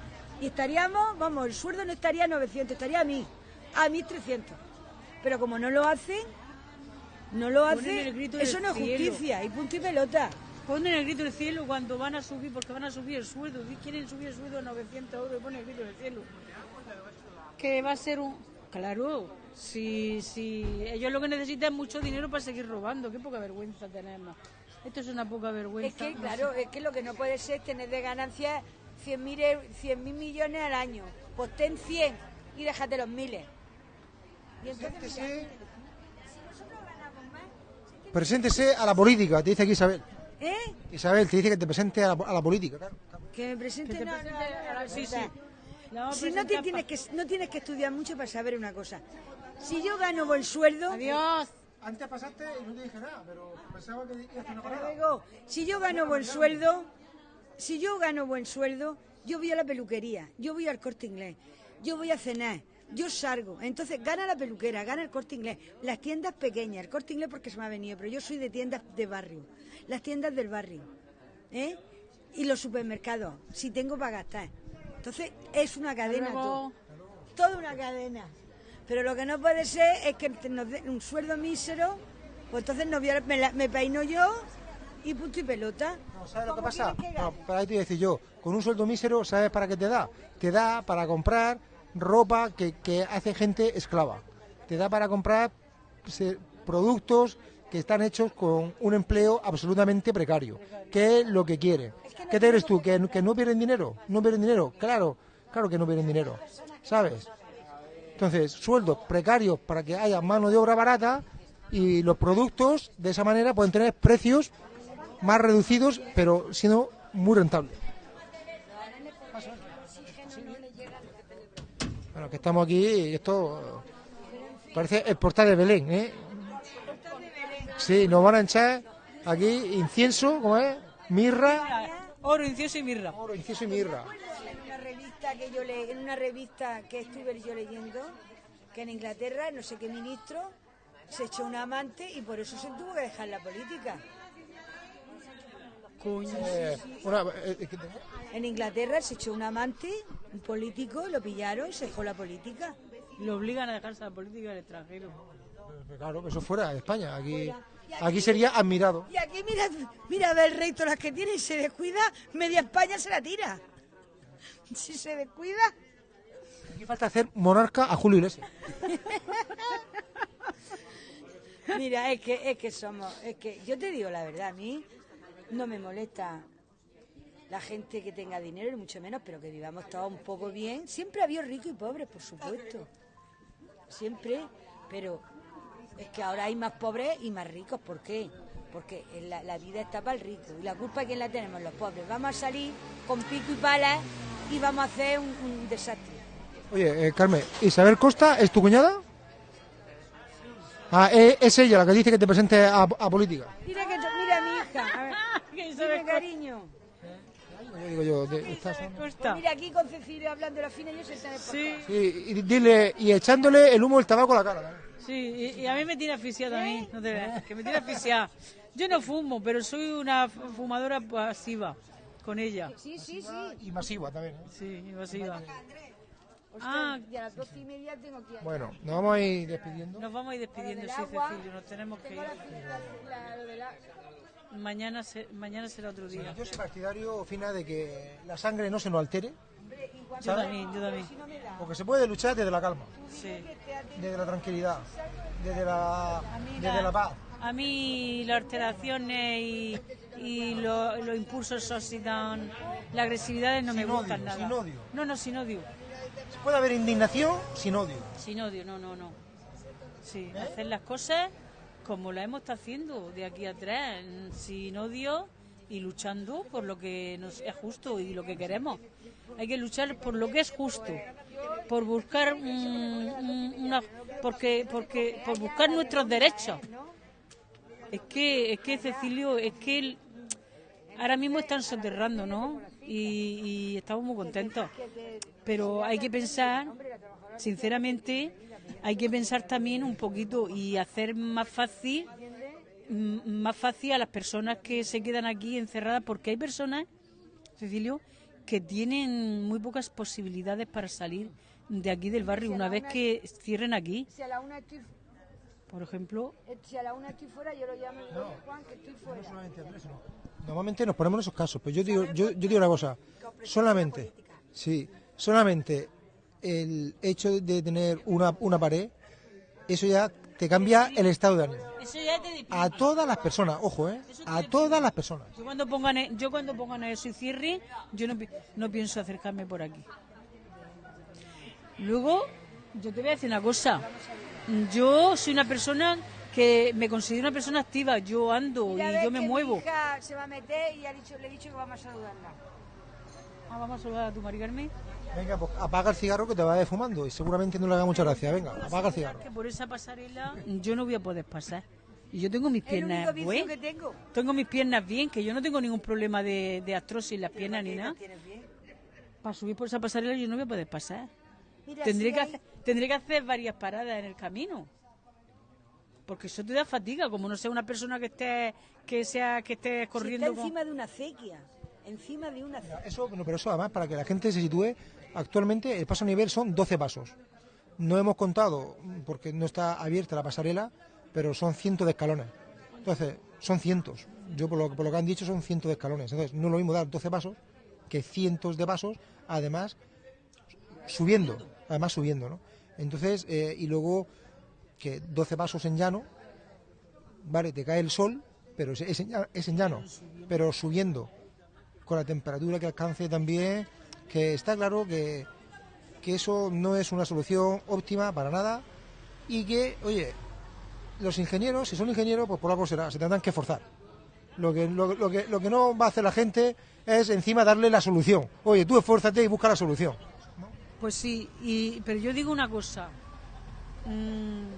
Y estaríamos, vamos, el sueldo no estaría a 900, estaría a 1000, a 1300. Pero como no lo hacen, no lo grito eso no es justicia. Y punto y pelota. Ponen el grito del cielo cuando van a subir, porque van a subir el sueldo. Quieren subir el sueldo a 900 euros y ponen el grito del cielo. Que va a ser un... Claro, si, si ellos lo que necesitan es mucho dinero para seguir robando. Qué poca vergüenza tenemos. Esto es una poca vergüenza. Es que, claro, es que lo que no puede ser es tener de ganancias 100 mil millones al año. Pues ten 100 y déjate los miles. Y entonces, preséntese a la política, te dice aquí Isabel. ¿eh? Isabel, te dice que te presente a la, a la política. claro. Que me presente, Que no, no, presente no, a la- no, sí, sí. Si no, te tienes que, no tienes que estudiar mucho para saber una cosa. Si yo gano buen sueldo, Adiós. Antes pasaste y no te dije nada, pero pensaba que ibas una luego. si yo gano buen sueldo, si yo gano buen sueldo, yo voy a la peluquería, yo voy al corte inglés, yo voy a cenar, yo salgo. Entonces gana la peluquera, gana el corte inglés, las tiendas pequeñas, el corte inglés porque se me ha venido, pero yo soy de tiendas de barrio, las tiendas del barrio, ¿eh? Y los supermercados, si tengo para gastar. Entonces es una cadena todo. Toda una cadena. Pero lo que no puede ser es que nos den un sueldo mísero, pues entonces no me, la- me peino yo y punto y pelota. No, ¿Sabes lo que ¿Cómo pasa? que No, para ahí te voy a decir yo, con un sueldo mísero, ¿sabes para qué te da? Te da para comprar ropa que, que hace gente esclava. Te da para comprar se- productos que están hechos con un empleo absolutamente precario. ¿Qué es lo que quiere? ¿Qué te crees tú? ¿Que, que no pierden dinero? ¿No pierden dinero? Claro, claro que no pierden dinero. ¿Sabes? Entonces, sueldos precarios para que haya mano de obra barata y los productos de esa manera pueden tener precios más reducidos, pero siendo muy rentables. Bueno, que estamos aquí y esto parece el portal de Belén, ¿eh? Sí, nos van a echar aquí incienso, ¿cómo es? Mirra, Oro, incienso y mirra. oro, incienso y mirra. en una revista que yo le, en una revista que estuve yo leyendo que en Inglaterra no sé qué ministro se echó un amante y por eso se tuvo que dejar la política. Eh, una- eh, eh, En Inglaterra se echó un amante, un político, lo pillaron y se dejó la política. Lo obligan a dejarse la política del extranjero. claro, eso fuera de España. Aquí, aquí sería admirado. Y aquí mira, mira a ver el rey todas las que tiene y se descuida, media España se la tira. Si se descuida, Aquí falta hacer monarca a Julio Iglesias. Mira, es que, es que somos, es que yo te digo la verdad, a mí no me molesta la gente que tenga dinero, ni mucho menos, pero que vivamos todos un poco bien. Siempre ha habido ricos y pobres, por supuesto. Siempre, pero es que ahora hay más pobres y más ricos. ¿Por qué? Porque la, la vida está para el rico. Y la culpa, ¿quién la tenemos? Los pobres. Vamos a salir con pico y pala y vamos a hacer un, un desastre. Oye, eh, Carmen, ¿Isabel Costa es tu cuñada? Ah, eh, es ella la que dice que te presente a, a política. Mira, que, mira a mi hija. A ver, Que Isabel dime, cariño. Yo digo yo, de- Costa. Mira aquí con Cecilia hablando de la fina y yo se está Sí, Sí, y dile, y echándole el humo del tabaco a la cara. ¿eh? sí, y, y a mí me tiene asfixiada a mí, no te veas, que me tiene asfixiada. Yo no fumo, pero soy una fumadora pasiva con ella. Sí, sí, sí. Y masiva también. ¿eh? Sí, Ah. y a las doce y media tengo que ir. Bueno, nos vamos a ir despidiendo. Nos vamos a ir despidiendo, sí, Cecilio, nos tenemos que ir. La- lo de la- Mañana, se- mañana será otro día. Yo soy partidario, Fina, de que la sangre no se nos altere, Yo también, yo también. porque se puede luchar desde la calma, Sí. desde la tranquilidad, desde la, desde la paz. A mí las alteraciones y, y lo- los impulsos oxidan, las agresividades no me gustan nada. sin odio. No, no, sin odio. Puede haber indignación sin odio. Sin odio, no, no, no. Sí, hacer las cosas como las hemos estado haciendo de aquí a atrás, sin odio y luchando por lo que nos es justo y lo que queremos. Hay que luchar por lo que es justo, por buscar una, porque, porque, por buscar nuestros derechos. Es que, es que Cecilio, es que ahora mismo están soterrando, ¿no? Y, y estamos muy contentos. Pero hay que pensar, sinceramente, hay que pensar también un poquito y hacer más fácil, m- más fácil a las personas que se quedan aquí encerradas, porque hay personas, Cecilio, que tienen muy pocas posibilidades para salir de aquí del barrio una vez que cierren aquí. Si a la una estoy, Por ejemplo, eh, si a la una estoy fuera, yo lo llamo Juan, que estoy fuera. Normalmente nos ponemos en esos casos, pero yo digo, yo, yo digo una cosa, solamente, sí, solamente el hecho de tener una, una pared, eso ya te cambia el estado de ánimo. eso ya te deprime. A todas las personas, ojo, ¿eh? A todas las personas. Yo cuando pongan, e- yo cuando pongan eso y cierre, yo no, no pienso acercarme por aquí. Luego, yo te voy a decir una cosa. Yo soy una persona que me considero una persona activa. Yo ando y yo me que muevo. Mi hija se va a meter y ha dicho, le he dicho que vamos a saludarla. Ah, vamos a saludar a tu Mari Carmen. Venga, pues apaga el cigarro que te va a ir fumando y seguramente no le haga mucha gracia. Venga, apaga el cigarro. Que por esa pasarela yo no voy a poder pasar. Y yo tengo mis Es el único piernas bien. que tengo. Tengo mis piernas bien, que yo no tengo ningún problema de, de artrosis en las piernas ni nada. Para subir por esa pasarela yo no voy a poder pasar. Mira, Tendré si que, hay- hacer, tendré que hacer varias paradas en el camino. Porque eso te da fatiga, como no sea una persona que esté que sea que esté si corriendo con- encima de una acequia. Encima de una acequia. Eso, bueno, pero eso además, para que la gente se sitúe, actualmente el paso a nivel son 12 pasos. No hemos contado, porque no está abierta la pasarela, pero son cientos de escalones. Entonces, son cientos. Yo, por lo, por lo que han dicho, son cientos de escalones. Entonces, no es lo mismo dar 12 pasos que cientos de pasos, además, subiendo. Además, subiendo, ¿no? Entonces, eh, y luego, que 12 pasos en llano, vale, te cae el sol, pero es, en llano, pero subiendo con la temperatura que alcance también, que está claro que, que eso no es una solución óptima para nada y que, oye, los ingenieros, si son ingenieros, pues por algo será, se tendrán que forzar. Lo que, lo, lo que, lo que no va a hacer la gente es encima darle la solución. Oye, tú esfuérzate y busca la solución. Pues sí, y, pero yo digo una cosa. Mm,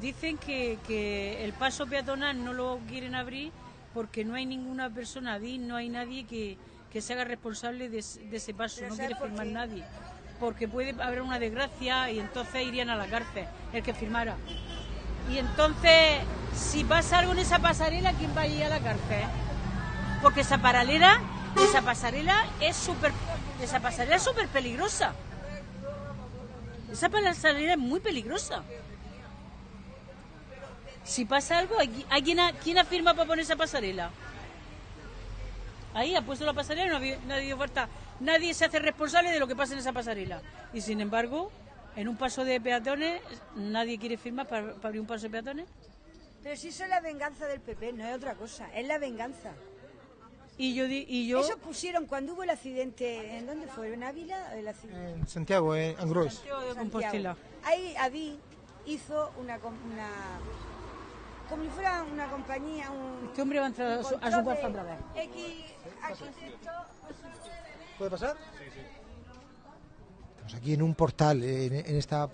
dicen que, que el paso peatonal no lo quieren abrir porque no hay ninguna persona no hay nadie que, que se haga responsable de, ese- de ese paso, no quiere firmar nadie. Porque puede haber una desgracia y entonces irían a la cárcel el que firmara. Y entonces, si pasa algo en esa pasarela, ¿quién va a ir a la cárcel? Porque esa paralela, esa pasarela es súper, esa pasarela es súper peligrosa. Esa pasarela es muy peligrosa. Si pasa algo, ¿hay, hay quien, ha- quién afirma para poner esa pasarela? Ahí ha puesto la pasarela y no había- nadie dio falta. Nadie se hace responsable de lo que pasa en esa pasarela. Y sin embargo, en un paso de peatones, nadie quiere firmar para, para abrir un paso de peatones. Pero si eso es la venganza del PP, no es otra cosa, es la venganza. Y yo, di- y yo Eso pusieron cuando hubo el accidente, ¿en dónde fue? ¿En Ávila? El accidente. En Santiago, en Angrois. Santiago de Santiago. Compostela. Ahí Adi hizo una, com- una como si fuera una compañía, un Este hombre va a entrar a su, a su de otra vez. X arquitecto, ¿Puede pasar? Estamos aquí en un portal, en, en esta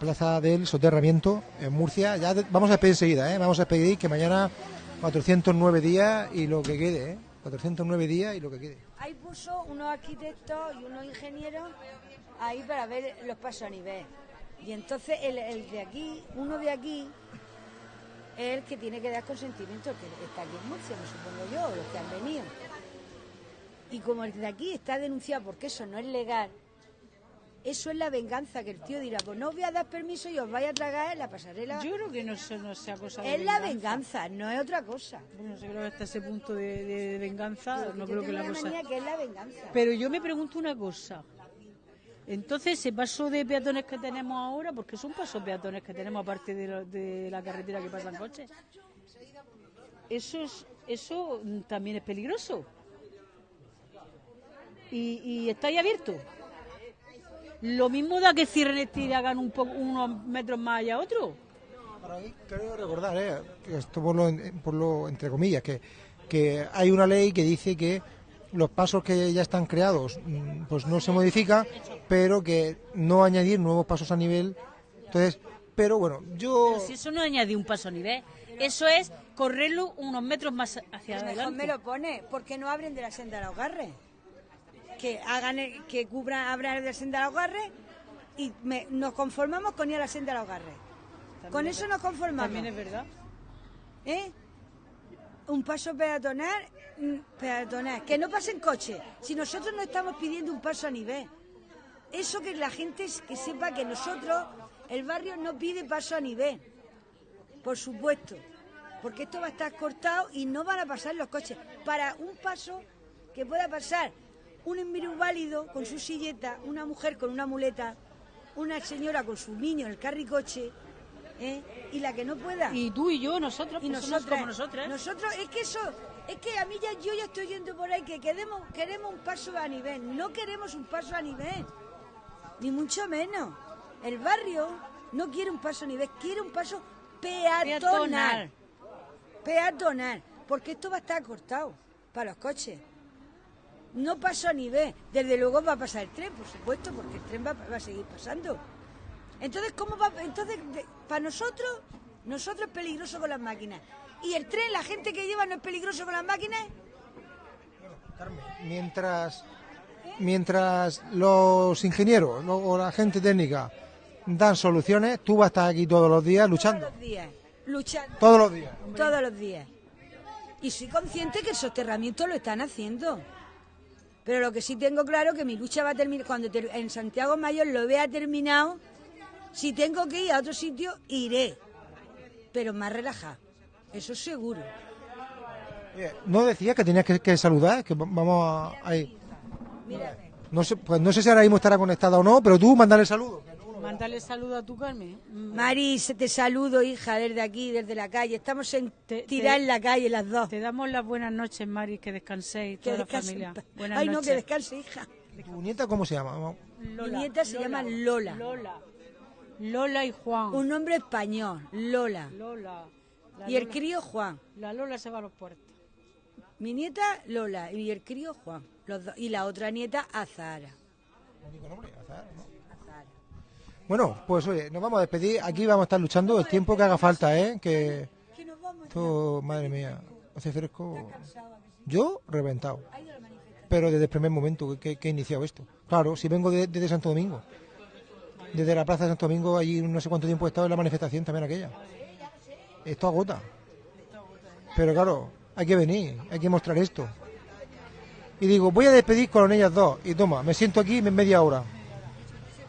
plaza del soterramiento en Murcia. Ya de- vamos a despedir enseguida, ¿eh? Vamos a despedir que mañana 409 días y lo que quede, ¿eh? 409 días y lo que quede. ahí puso unos arquitectos y unos ingenieros ahí para ver los pasos a nivel. Y entonces el, el de aquí, uno de aquí, es el que tiene que dar consentimiento, que está aquí en Murcia, me supongo yo, o los que han venido. Y como el de aquí está denunciado porque eso no es legal, eso es la venganza, que el tío dirá, pues no os voy a dar permiso y os vais a tragar en la pasarela. Yo creo que no, eso no sea cosa de es la venganza, no es otra cosa. Bueno, yo creo que hasta ese punto de, de venganza, no Yo creo que tengo la la cosa... manía que es la venganza. Pero yo me pregunto una cosa. Entonces, ese paso de peatones que tenemos ahora, porque son pasos peatones que tenemos aparte de, lo- de la carretera que pasan coches, eso, es, eso también es peligroso. Y, está ahí abierto. Lo mismo da que cierren este y hagan un poco, unos metros más allá otro. Para mí, creo recordar, ¿eh? esto por lo, por lo entre comillas, que, que hay una ley que dice que los pasos que ya están creados mm, pues no se modifica, pero que no añadir nuevos pasos a nivel. Entonces, pero bueno, yo... Pero si eso no añade un paso a nivel, eso es correrlo unos metros más hacia Mejor adelante. me lo pone, porque no abren de la senda de los garres. Que hagan el- que cubran, abran de la senda de los garres y me- nos conformamos con ir a la senda de los garres. con eso nos conformamos. También es verdad. ¿Eh? Un paso peatonal, mm, peatonal, que no pasen coches. Si nosotros no estamos pidiendo un paso a nivel. Eso que la gente que sepa que nosotros, el barrio no pide paso a nivel. Por supuesto. Porque esto va a estar cortado y no van a pasar los coches. Para un paso que pueda pasar un inválido con su silleta, una mujer con una muleta, una señora con su niño en el carricoche, ¿eh? y la que no pueda Y tú y yo, nosotros, y nosotras, como nosotras. nosotros es que eso es que a mí ya yo ya estoy yendo por ahí que queremos queremos un paso a nivel no queremos un paso a nivel ni mucho menos el barrio no quiere un paso a nivel quiere un paso peatonal Peatonal. porque esto va a estar cortado para los coches no paso a nivel desde luego va a pasar el tren por supuesto porque el tren va, va a seguir pasando entonces, ¿cómo va? Entonces, de- para nosotros, nosotros es peligroso con las máquinas. ¿Y el tren, la gente que lleva no es peligroso con las máquinas? mientras mientras los ingenieros lo- o la gente técnica dan soluciones, tú vas a estar aquí todos los días luchando. Todos los días. Luchando. Todos los días. Todos los días. Y soy consciente que el soterramiento lo están haciendo. Pero lo que sí tengo claro que mi lucha va a terminar cuando ter- en Santiago Mayor lo vea terminado. Si tengo que ir a otro sitio, iré. Pero más relajado. Eso seguro. Oye, No decía que tenías que, que saludar, que va- vamos a, ahí. No sé, pues no sé si ahora mismo estará conectada o no, pero tú mandale saludos. Mándale saludo a tu Carmen. Mm, Mari, se te saludo, hija, desde aquí, desde la calle. Estamos en Te- tirar te- en la calle las dos. Te damos las buenas noches, Mari, que descanséis, Que toda la familia. Buenas Ay, no, que descanse, hija. ¿Tu nieta cómo se llama? Vamos. Mi nieta se llama Lola. Lola. Lola y Juan. Un nombre español, Lola. Lola. La Y el Lola- crío Juan. La Lola se va a los puertos. Mi nieta Lola y el crío Juan. Los dos. Y la otra nieta Azahara. Bueno, pues oye, nos vamos a despedir. Aquí vamos a estar luchando el tiempo que haga falta, ¿eh? Que esto, madre mía, hace fresco. Yo reventado. Pero desde el primer momento que, que- que he iniciado esto. Claro, si vengo de- desde Santo Domingo. Desde la plaza de Santo Domingo, allí no sé cuánto tiempo he estado en la manifestación también aquella. Esto agota. Pero claro, hay que venir, hay que mostrar esto. Y digo, voy a despedir con ellas dos. Y toma, me siento aquí media hora.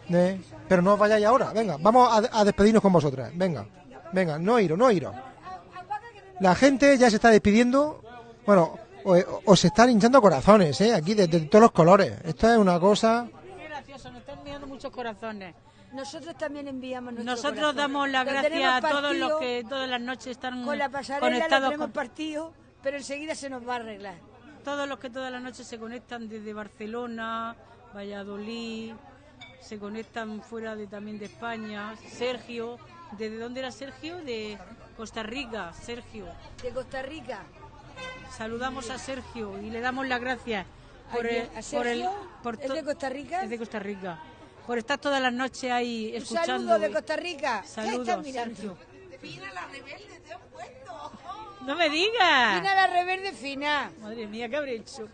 ¿Eh? Pero no os vayáis ahora, venga, vamos a, a despedirnos con vosotras, venga, venga, no iros, no iros. La gente ya se está despidiendo, bueno, o- o- os están hinchando corazones, ¿eh? aquí de, de todos los colores. Esto es una cosa, Qué gracioso, nos están enviando muchos corazones. Nosotros también enviamos nuestro Nosotros corazón. damos las gracias a todos los que todas las noches están Con la pasarela lo conectados tenemos con partido, pero enseguida se nos va a arreglar. todos los que todas las noches se conectan desde Barcelona, Valladolid, se conectan fuera de también de España, Sergio, ¿desde dónde era Sergio? De Costa Rica, Sergio. De Costa Rica. Saludamos a Sergio y le damos las gracias por el, ¿a por el Sergio? por ¿Es de Costa Rica? Es de Costa Rica. Por estar todas las noches ahí Un escuchando. saludo de Costa Rica. ¿Qué Saludos, estás mirando? Sergio. No me digas. Fina la reverde fina. Madre mía, ¿qué habré hecho?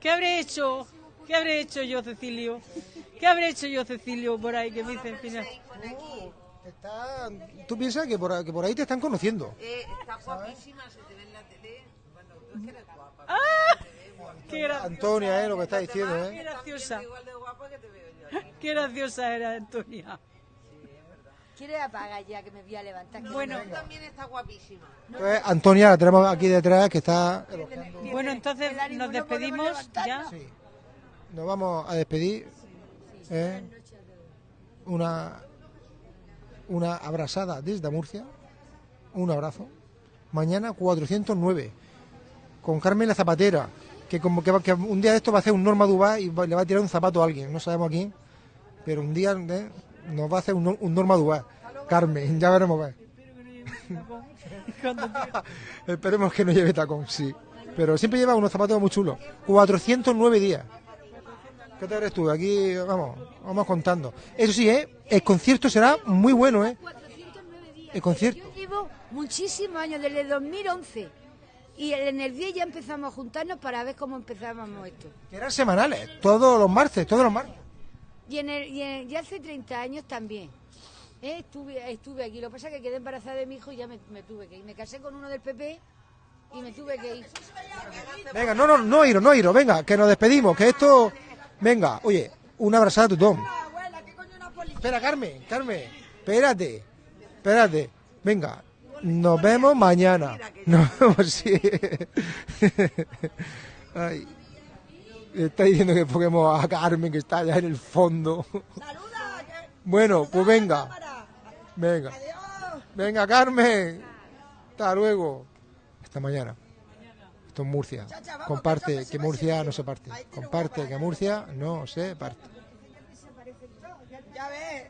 ¿Qué habré hecho? ¿Qué habré hecho yo, Cecilio? ¿Qué habré hecho yo, Cecilio, por ahí que me dicen final? está- tú piensas que por, que por ahí te están conociendo. Qué, gra- Antonia, ¿eh? lo que está diciendo, qué ¿eh? graciosa. Qué graciosa era Antonia. ¿Quieres apagar ya que me voy a levantar? Bueno, Pues Antonia la tenemos aquí detrás que está... bueno, entonces nos no despedimos ya. Sí. Nos vamos a despedir. ¿eh? Una, una abrazada desde Murcia. Un abrazo. Mañana 409. Con Carmen la Zapatera. Que como que, va- que un día de esto va a hacer un Norma Dubá y le va a tirar un zapato a alguien. No sabemos a quién. Pero un día ¿eh? nos va a hacer un, un Norma Dubá. Carmen, ya veremos. Esperemos que no lleve tacón, sí. Pero siempre lleva unos zapatos muy chulos. 409 días. ¿Qué te crees tú? Aquí, vamos, vamos contando. Eso sí, ¿eh? El concierto será muy bueno, ¿eh? El concierto. Yo llevo muchísimos años, desde 2011. Y en el 10 ya empezamos a juntarnos para ver cómo empezábamos esto. Que eran semanales, todos los martes, todos los martes. Y, en el, y, en- y hace 30 años también. ¿eh? Estuve, estuve aquí. Lo que pasa es que quedé embarazada de mi hijo y ya me, me tuve que ir. Me casé con uno del PP y me tuve que ir. Venga, no, no, no iros, no iros, venga, que nos despedimos, que esto... Venga, oye, una abrazada a tu Tom. Espera, Carmen, Carmen, espérate, espérate. Venga, nos vemos mañana. Nos vemos, sí. Ay, está diciendo que ponemos a Carmen, que está allá en el fondo. Bueno, pues venga. Venga. Venga, Carmen. Hasta luego. Hasta mañana. Esto es Murcia. Comparte que Murcia no se parte. Comparte que Murcia no se parte. Ya ves.